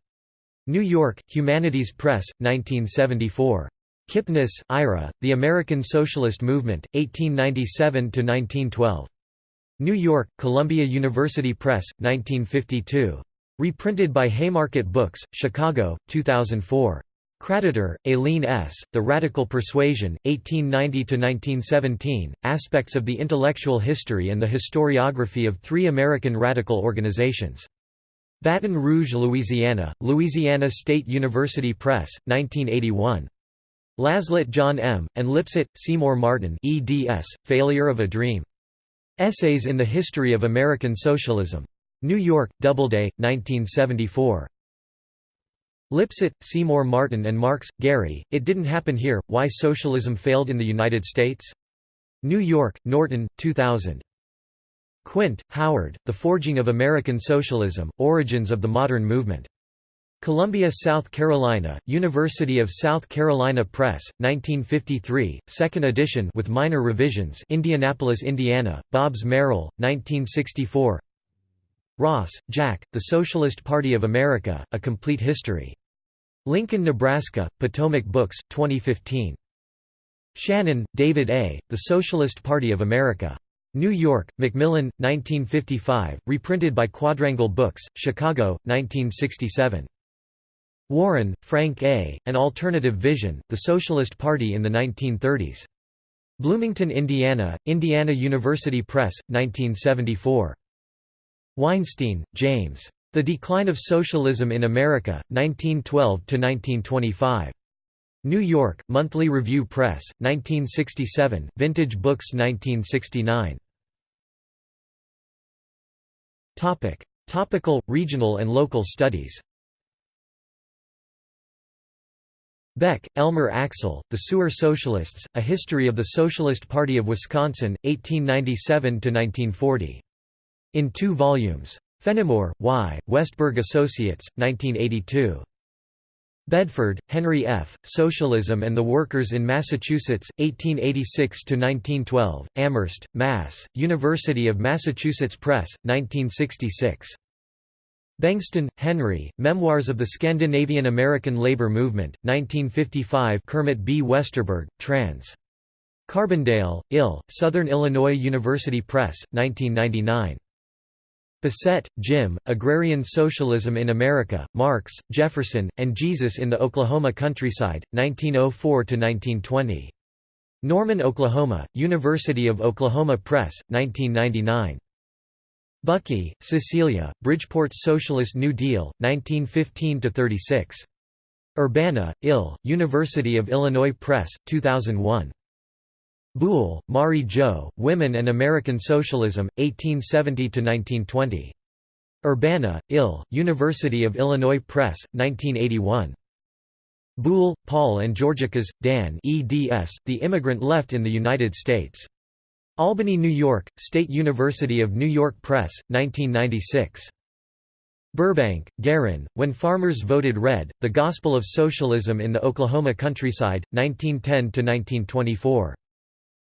New York, Humanities Press, 1974. Kipnis, Ira, The American Socialist Movement, 1897–1912. New York, Columbia University Press, 1952. Reprinted by Haymarket Books, Chicago, 2004. Kraditor, Aileen S., The Radical Persuasion, 1890–1917, Aspects of the Intellectual History and the Historiography of Three American Radical Organizations. Baton Rouge, Louisiana, Louisiana State University Press, 1981. Laslett John M., and Lipset, Seymour Martin eds, Failure of a Dream. Essays in the History of American Socialism. New York, Doubleday, 1974. Lipset, Seymour Martin and Marx, Gary, It Didn't Happen Here, Why Socialism Failed in the United States? New York, Norton, 2000. Quint, Howard, The Forging of American Socialism, Origins of the Modern Movement. Columbia, South Carolina, University of South Carolina Press, 1953, second edition with minor revisions Indianapolis, Indiana, Bobbs Merrill, 1964 Ross, Jack, The Socialist Party of America, A Complete History. Lincoln, Nebraska, Potomac Books, 2015. Shannon, David A., The Socialist Party of America. New York, Macmillan, 1955, reprinted by Quadrangle Books, Chicago, 1967. Warren, Frank A., An Alternative Vision, The Socialist Party in the 1930s. Bloomington, Indiana, Indiana University Press, 1974. Weinstein, James. The Decline of Socialism in America, 1912–1925. New York, Monthly Review Press, 1967, Vintage Books 1969. Topical, regional and local studies Beck, Elmer Axel, The Sewer Socialists, A History of the Socialist Party of Wisconsin, 1897–1940. In two volumes. Fennimore, Y., Westburg Associates, 1982. Bedford, Henry F., Socialism and the Workers in Massachusetts, 1886–1912, Amherst, Mass., University of Massachusetts Press, 1966. Bengston, Henry, Memoirs of the Scandinavian American Labor Movement, 1955 Kermit B. Westerberg, trans. Carbondale, Ill., Southern Illinois University Press, 1999. Bissett, Jim, Agrarian Socialism in America, Marx, Jefferson, and Jesus in the Oklahoma Countryside, 1904–1920. Norman, Oklahoma, University of Oklahoma Press, 1999. Bucki, Cecelia, Bridgeport's Socialist New Deal, 1915–36. Urbana, Ill., University of Illinois Press, 2001. Buhle, Mari Jo, Women and American Socialism, 1870–1920. Urbana, Ill., University of Illinois Press, 1981. Buhle, Paul and Georgakas, Dan eds, The Immigrant Left in the United States. Albany, New York, State University of New York Press, 1996. Burbank, Garin, When Farmers Voted Red, The Gospel of Socialism in the Oklahoma Countryside, 1910–1924.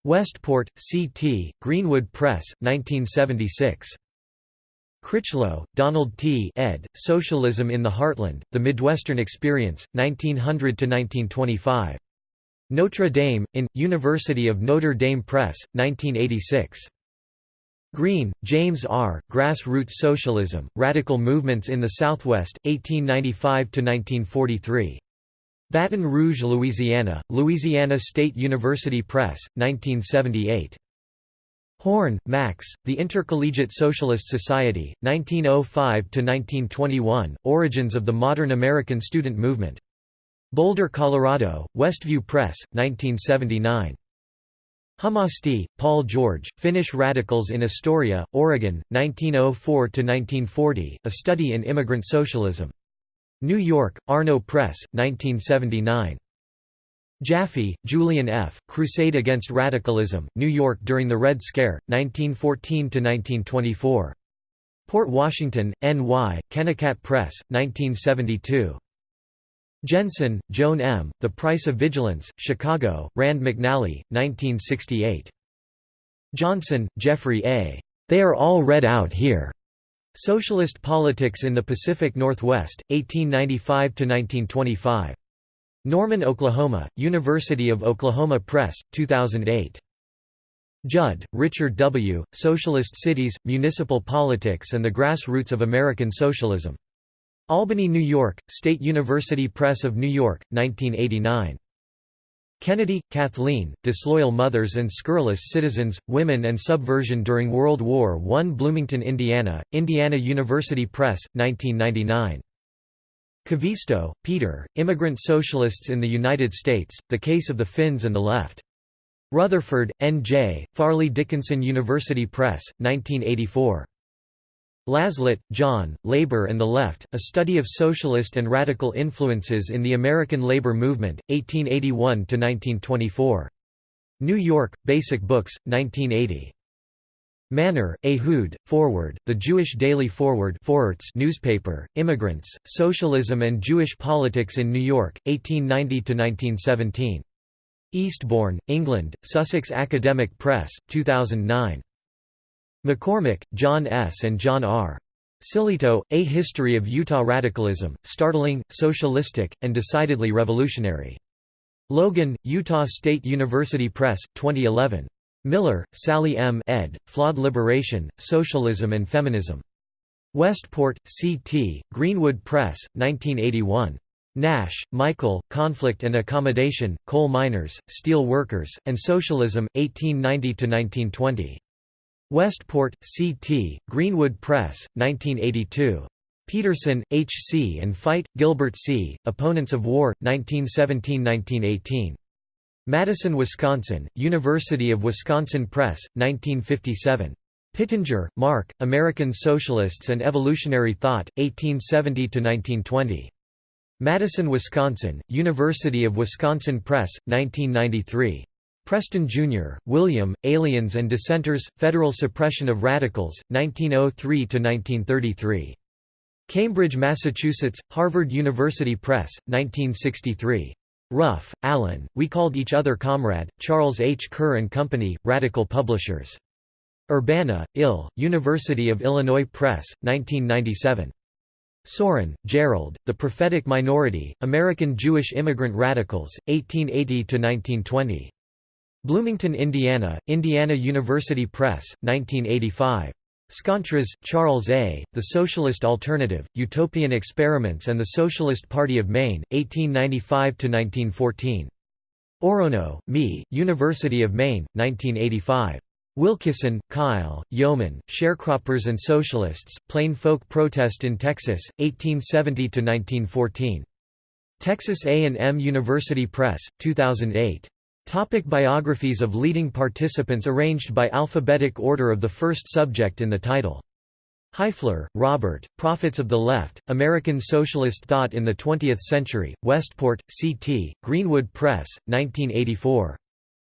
Westport, C.T., Greenwood Press, 1976. Critchlow, Donald T. ed., Socialism in the Heartland, The Midwestern Experience, 1900–1925. Notre Dame, in, University of Notre Dame Press, 1986. Green, James R., Grassroots Socialism, Radical Movements in the Southwest, 1895–1943. Baton Rouge, Louisiana, Louisiana State University Press, 1978. Horn, Max, The Intercollegiate Socialist Society, 1905–1921, Origins of the Modern American Student Movement. Boulder, Colorado, Westview Press, 1979. Hummasti, Paul George, Finnish Radicals in Astoria, Oregon, 1904–1940, A Study in Immigrant Socialism. New York, Arno Press, 1979. Jaffe, Julian F., Crusade Against Radicalism, New York during the Red Scare, 1914–1924. Port Washington, N.Y., Kennikat Press, 1972. Jensen, Joan M., The Price of Vigilance, Chicago, Rand McNally, 1968. Johnson, Jeffrey A. They are all read out here. Socialist Politics in the Pacific Northwest, 1895–1925. Norman, Oklahoma, University of Oklahoma Press, 2008. Judd, Richard W., Socialist Cities, Municipal Politics and the Grassroots of American Socialism. Albany, New York, State University Press of New York, 1989. Kennedy, Kathleen, Disloyal Mothers and Scurrilous Citizens, Women and Subversion During World War I Bloomington, Indiana, Indiana University Press, 1999. Kivisto, Peter, Immigrant Socialists in the United States, The Case of the Finns and the Left. Rutherford, N.J., Fairleigh Dickinson University Press, 1984. Laslett, John, Labor and the Left, A Study of Socialist and Radical Influences in the American Labor Movement, 1881–1924. New York, Basic Books, 1980. Manor, Ehud, Forward, The Jewish Daily Forward newspaper, Immigrants, Socialism and Jewish Politics in New York, 1890–1917. Eastbourne, England, Sussex Academic Press, 2009. McCormick, John S. and John R. Sillito, A History of Utah Radicalism, Startling, Socialistic, and Decidedly Revolutionary. Logan, Utah State University Press, 2011. Miller, Sally M. ed., Flawed Liberation, Socialism and Feminism. Westport, C.T., Greenwood Press, 1981. Nash, Michael, Conflict and Accommodation, Coal Miners, Steel Workers, and Socialism, 1890–1920. Westport, C.T., Greenwood Press, 1982. Peterson, H. C. and Fite, Gilbert C., Opponents of War, 1917–1918. Madison, Wisconsin, University of Wisconsin Press, 1957. Pittenger, Mark, American Socialists and Evolutionary Thought, 1870–1920. Madison, Wisconsin, University of Wisconsin Press, 1993. Preston, Jr., William, Aliens and Dissenters, Federal Suppression of Radicals, 1903–1933. Cambridge, Massachusetts, Harvard University Press, 1963. Ruff, Alan, We Called Each Other Comrade, Charles H. Kerr and Company, Radical Publishers. Urbana, Ill, University of Illinois Press, 1997. Sorin, Gerald, The Prophetic Minority, American Jewish Immigrant Radicals, 1880–1920. Bloomington, Indiana, Indiana University Press, 1985. Scontras, Charles A., The Socialist Alternative, Utopian Experiments and the Socialist Party of Maine, 1895–1914. Orono, Me, University of Maine, 1985. Wilkison, Kyle, Yeoman, Sharecroppers and Socialists, Plain Folk Protest in Texas, 1870–1914. Texas A&M University Press, 2008. Topic biographies of leading participants arranged by alphabetic order of the first subject in the title. Hyfler, Robert, Prophets of the Left, American Socialist Thought in the Twentieth Century, Westport, C.T., Greenwood Press, 1984.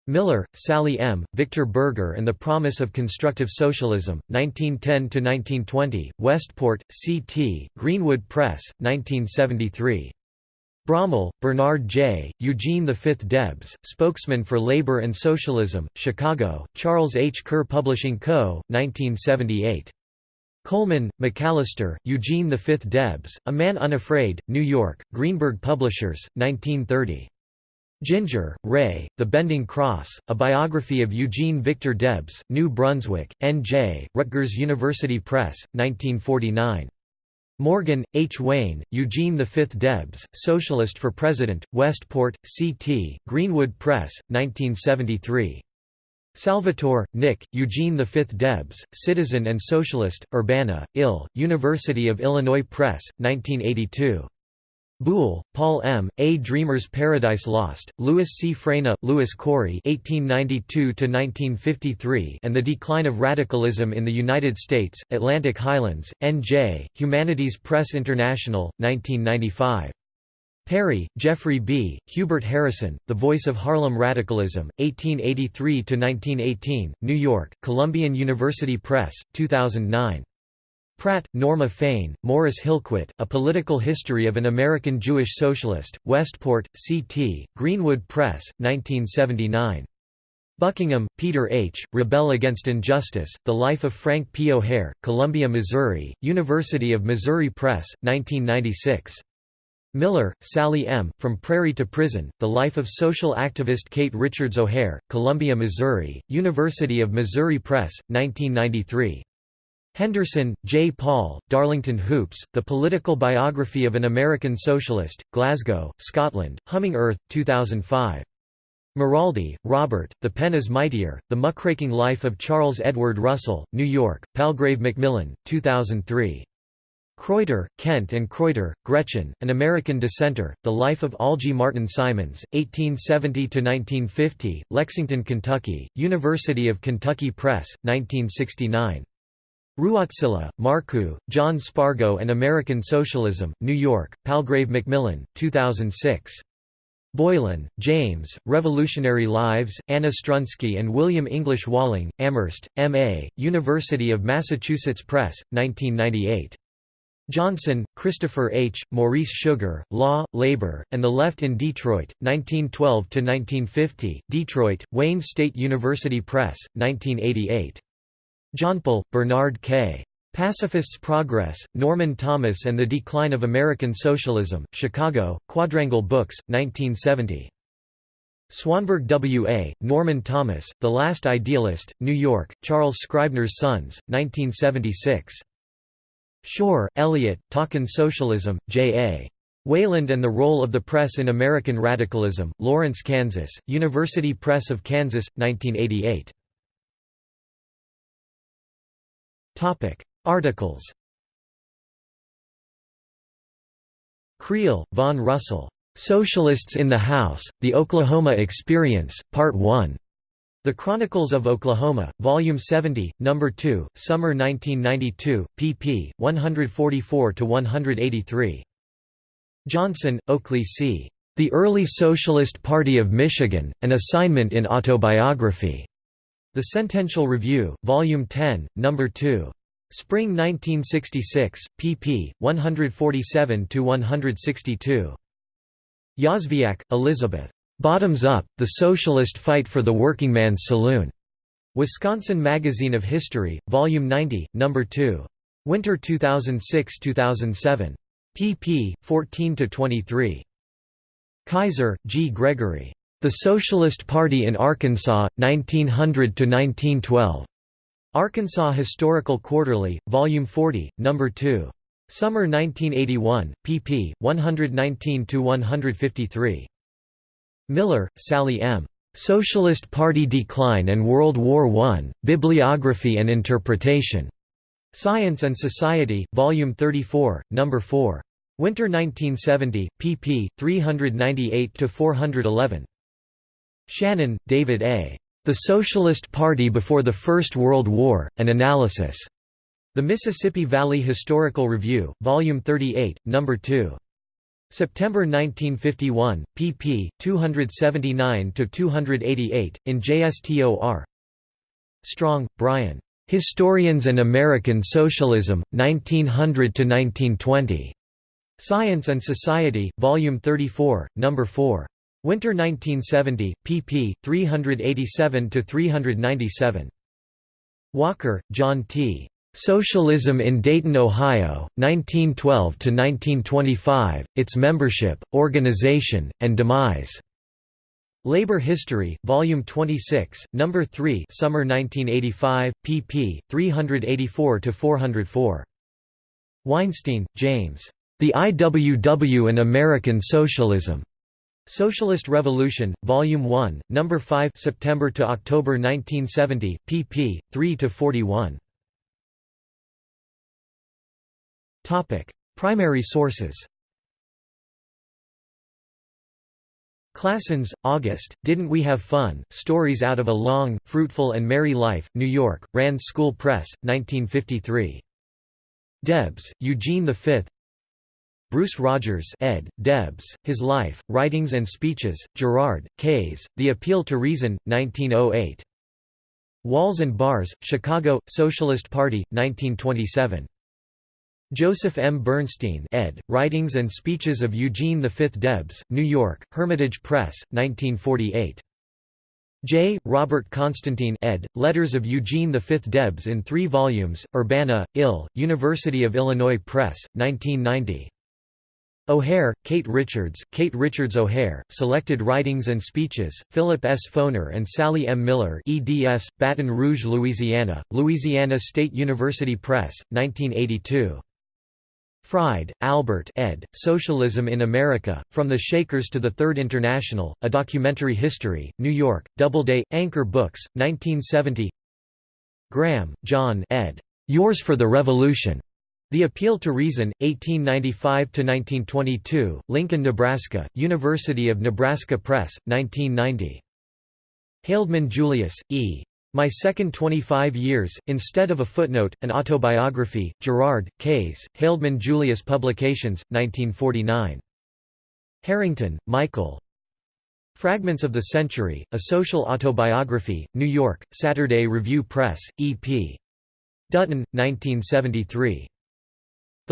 Miller, Sally M., Victor Berger and the Promise of Constructive Socialism, 1910–1920, Westport, C.T., Greenwood Press, 1973. Brommel, Bernard J., Eugene V. Debs, spokesman for Labor and Socialism, Chicago, Charles H. Kerr Publishing Co., 1978. Coleman, McAllister, Eugene V. Debs, A Man Unafraid, New York, Greenberg Publishers, 1930. Ginger, Ray, The Bending Cross, A Biography of Eugene Victor Debs, New Brunswick, N.J., Rutgers University Press, 1949. Morgan, H. Wayne, Eugene V. Debs, Socialist for President, Westport, C.T., Greenwood Press, 1973. Salvatore, Nick, Eugene V. Debs, Citizen and Socialist, Urbana, Ill, University of Illinois Press, 1982. Buhle, Paul M., A Dreamer's Paradise Lost, Louis C. Fraina, Lewis Corey (1892–1953) and the Decline of Radicalism in the United States, Atlantic Highlands, N.J., Humanities Press International, 1995. Perry, Jeffrey B., Hubert Harrison, The Voice of Harlem Radicalism, 1883–1918, New York, Columbian University Press, 2009. Pratt, Norma Fain, Morris Hillquit, A Political History of an American Jewish Socialist, Westport, C.T., Greenwood Press, 1979. Buckingham, Peter H., Rebel Against Injustice, The Life of Frank P. O'Hare, Columbia, Missouri, University of Missouri Press, 1996. Miller, Sally M., From Prairie to Prison, The Life of Social Activist Kate Richards O'Hare, Columbia, Missouri, University of Missouri Press, 1993. Henderson, J. Paul, Darlington Hoopes, The Political Biography of an American Socialist, Glasgow, Scotland, Humming Earth, 2005. Miraldi, Robert, The Pen is Mightier, The Muckraking Life of Charles Edward Russell, New York, Palgrave Macmillan, 2003. Kreuter, Kent and Kreuter, Gretchen, An American Dissenter, The Life of Algie Martin Simons, 1870–1950, Lexington, Kentucky, University of Kentucky Press, 1969. Ruotsila, Markku, John Spargo and American Socialism, New York, Palgrave Macmillan, 2006. Boylan, James, Revolutionary Lives, Anna Strunsky and William English Walling, Amherst, M.A., University of Massachusetts Press, 1998. Johnson, Christopher H., Maurice Sugar, Law, Labor, and the Left in Detroit, 1912–1950, Detroit, Wayne State University Press, 1988. Johnpoll, Bernard K. Pacifists Progress, Norman Thomas and the Decline of American Socialism, Chicago, Quadrangle Books, 1970. Swanberg W. A., Norman Thomas, The Last Idealist, New York, Charles Scribner's Sons, 1976. Shore, Elliott, Talkin' Socialism, J. A. Wayland and the Role of the Press in American Radicalism, Lawrence, Kansas, University Press of Kansas, 1988. Articles Creel, Von Russell. Socialists in the House, The Oklahoma Experience, Part 1. The Chronicles of Oklahoma, Volume 70, No. 2, Summer 1992, pp. 144–183. Johnson, Oakley C. The Early Socialist Party of Michigan, An Assignment in Autobiography. The Centennial Review, Volume 10, No. 2. Spring 1966, pp. 147–162. Yozviak, Elizabeth. Bottoms Up, The Socialist Fight for the Working Man's Saloon. Wisconsin Magazine of History, Volume 90, No. 2. Winter 2006–2007 pp. 14–23. Kaiser, G. Gregory. The Socialist Party in Arkansas, 1900–1912. Arkansas Historical Quarterly, Volume 40, No. 2. Summer 1981, pp. 119–153. Miller, Sally M. Socialist Party Decline and World War I, Bibliography and Interpretation. Science and Society, Volume 34, No. 4. Winter 1970, pp. 398–411. Shannon, David A. The Socialist Party Before the First World War, An Analysis. The Mississippi Valley Historical Review, Volume 38, No. 2. September 1951, pp. 279–288, in JSTOR Strong, Brian. Historians and American Socialism, 1900–1920. Science and Society, Volume 34, No. 4. Winter 1970, pp. 387–397. Walker, John T. Socialism in Dayton, Ohio, 1912–1925, Its Membership, Organization, and Demise. Labor History, Volume 26, No. 3 Summer 1985, pp. 384–404. Weinstein, James. The IWW and American Socialism. Socialist Revolution, Volume 1, No. 5 September to October 1970, pp. 3 to 41. Topic: Primary sources Claessens, August, Didn't We Have Fun? Stories Out of a Long, Fruitful and Merry Life, New York, Rand School Press, 1953. Debs, Eugene V Bruce Rogers ed., Debs, His Life, Writings and Speeches, Girard, Kays, The Appeal to Reason, 1908. Walls and Bars, Chicago, Socialist Party, 1927. Joseph M. Bernstein ed., Writings and Speeches of Eugene V. Debs, New York, Hermitage Press, 1948. J. Robert Constantine ed., Letters of Eugene V. Debs in three volumes, Urbana, Ill., University of Illinois Press, 1990. O'Hare, Kate Richards, Kate Richards O'Hare, Selected Writings and Speeches, Philip S. Foner and Sally M. Miller eds, Baton Rouge, Louisiana, Louisiana State University Press, 1982. Fried, Albert ed., Socialism in America, From the Shakers to the Third International, A Documentary History, New York, Doubleday, Anchor Books, 1970 Graham, John ed. Yours for the Revolution. The Appeal to Reason, 1895–1922, Lincoln, Nebraska, University of Nebraska Press, 1990. Haldeman Julius, E. My Second 25 Years, instead of a footnote, an autobiography, Girard, Kays, Haldeman Julius Publications, 1949. Harrington, Michael. Fragments of the Century, A Social Autobiography, New York, Saturday Review Press, E.P. Dutton, 1973.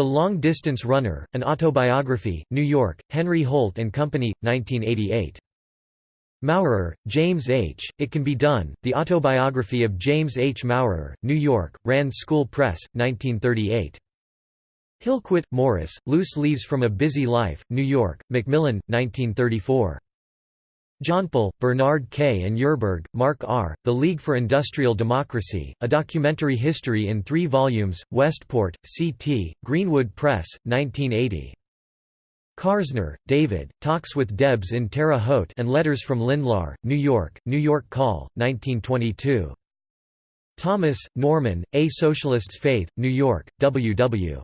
The Long Distance Runner, An Autobiography, New York, Henry Holt & Company, 1988. Maurer, James H., It Can Be Done, The Autobiography of James H. Maurer, New York, Rand School Press, 1938. Hillquit, Morris, Loose Leaves from a Busy Life, New York, Macmillan, 1934. Johnpoll, Bernard K. and Yerburgh, Mark R., The League for Industrial Democracy, A Documentary History in Three Volumes, Westport, C.T., Greenwood Press, 1980. Karsner, David, Talks with Debs in Terre Haute and Letters from Lindlahr, New York, New York Call, 1922. Thomas, Norman, A Socialist's Faith, New York, W. W.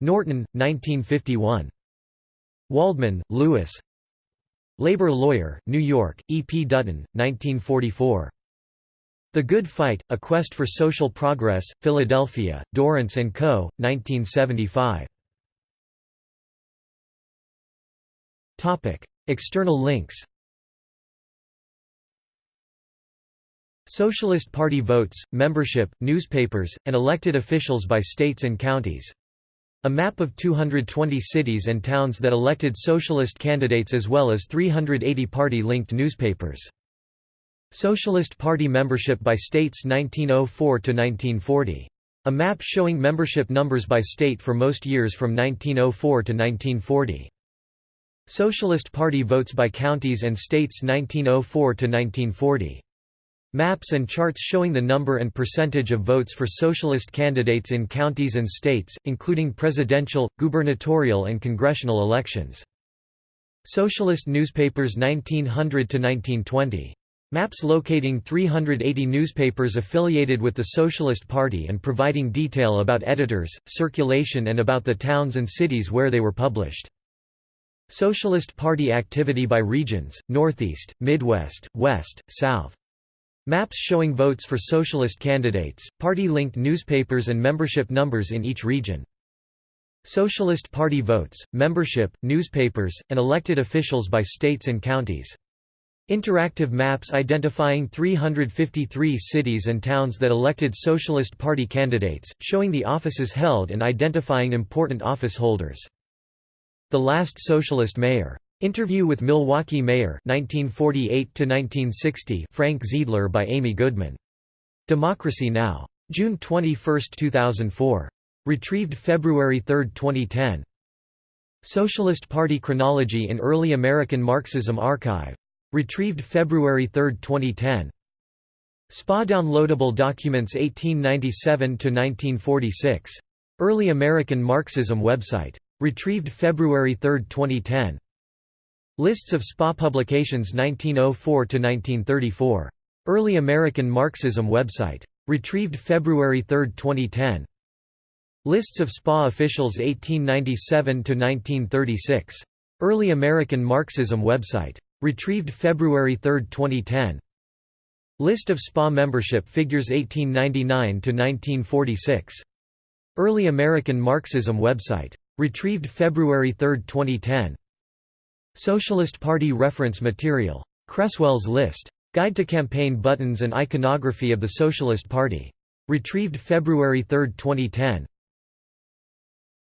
Norton, 1951. Waldman, Louis, Labor Lawyer, New York, E. P. Dutton, 1944. The Good Fight, A Quest for Social Progress, Philadelphia, Dorrance & Co., 1975. External links Socialist Party votes, membership, newspapers, and elected officials by states and counties a map of 220 cities and towns that elected socialist candidates as well as 380 party-linked newspapers. Socialist Party membership by states 1904–1940. A map showing membership numbers by state for most years from 1904 to 1940. Socialist Party votes by counties and states 1904 to 1940. Maps and charts showing the number and percentage of votes for socialist candidates in counties and states, including presidential, gubernatorial and congressional elections. Socialist newspapers 1900–1920. Maps locating 380 newspapers affiliated with the Socialist Party and providing detail about editors, circulation and about the towns and cities where they were published. Socialist Party activity by regions, Northeast, Midwest, West, South. Maps showing votes for socialist candidates, party-linked newspapers and membership numbers in each region. Socialist Party votes, membership, newspapers, and elected officials by states and counties. Interactive maps identifying 353 cities and towns that elected Socialist Party candidates, showing the offices held and identifying important office holders. The last socialist mayor Interview with Milwaukee Mayor 1948 Frank Zeidler by Amy Goodman. Democracy Now! June 21, 2004. Retrieved February 3, 2010. Socialist Party Chronology in Early American Marxism Archive. Retrieved February 3, 2010. SPA Downloadable Documents 1897–1946. Early American Marxism website. Retrieved February 3, 2010. Lists of SPA publications 1904–1934. Early American Marxism website. Retrieved February 3, 2010. Lists of SPA officials 1897–1936. Early American Marxism website. Retrieved February 3, 2010. List of SPA membership figures 1899–1946. Early American Marxism website. Retrieved February 3, 2010. Socialist Party reference material. Cresswell's list. Guide to campaign buttons and iconography of the Socialist Party. Retrieved February 3, 2010.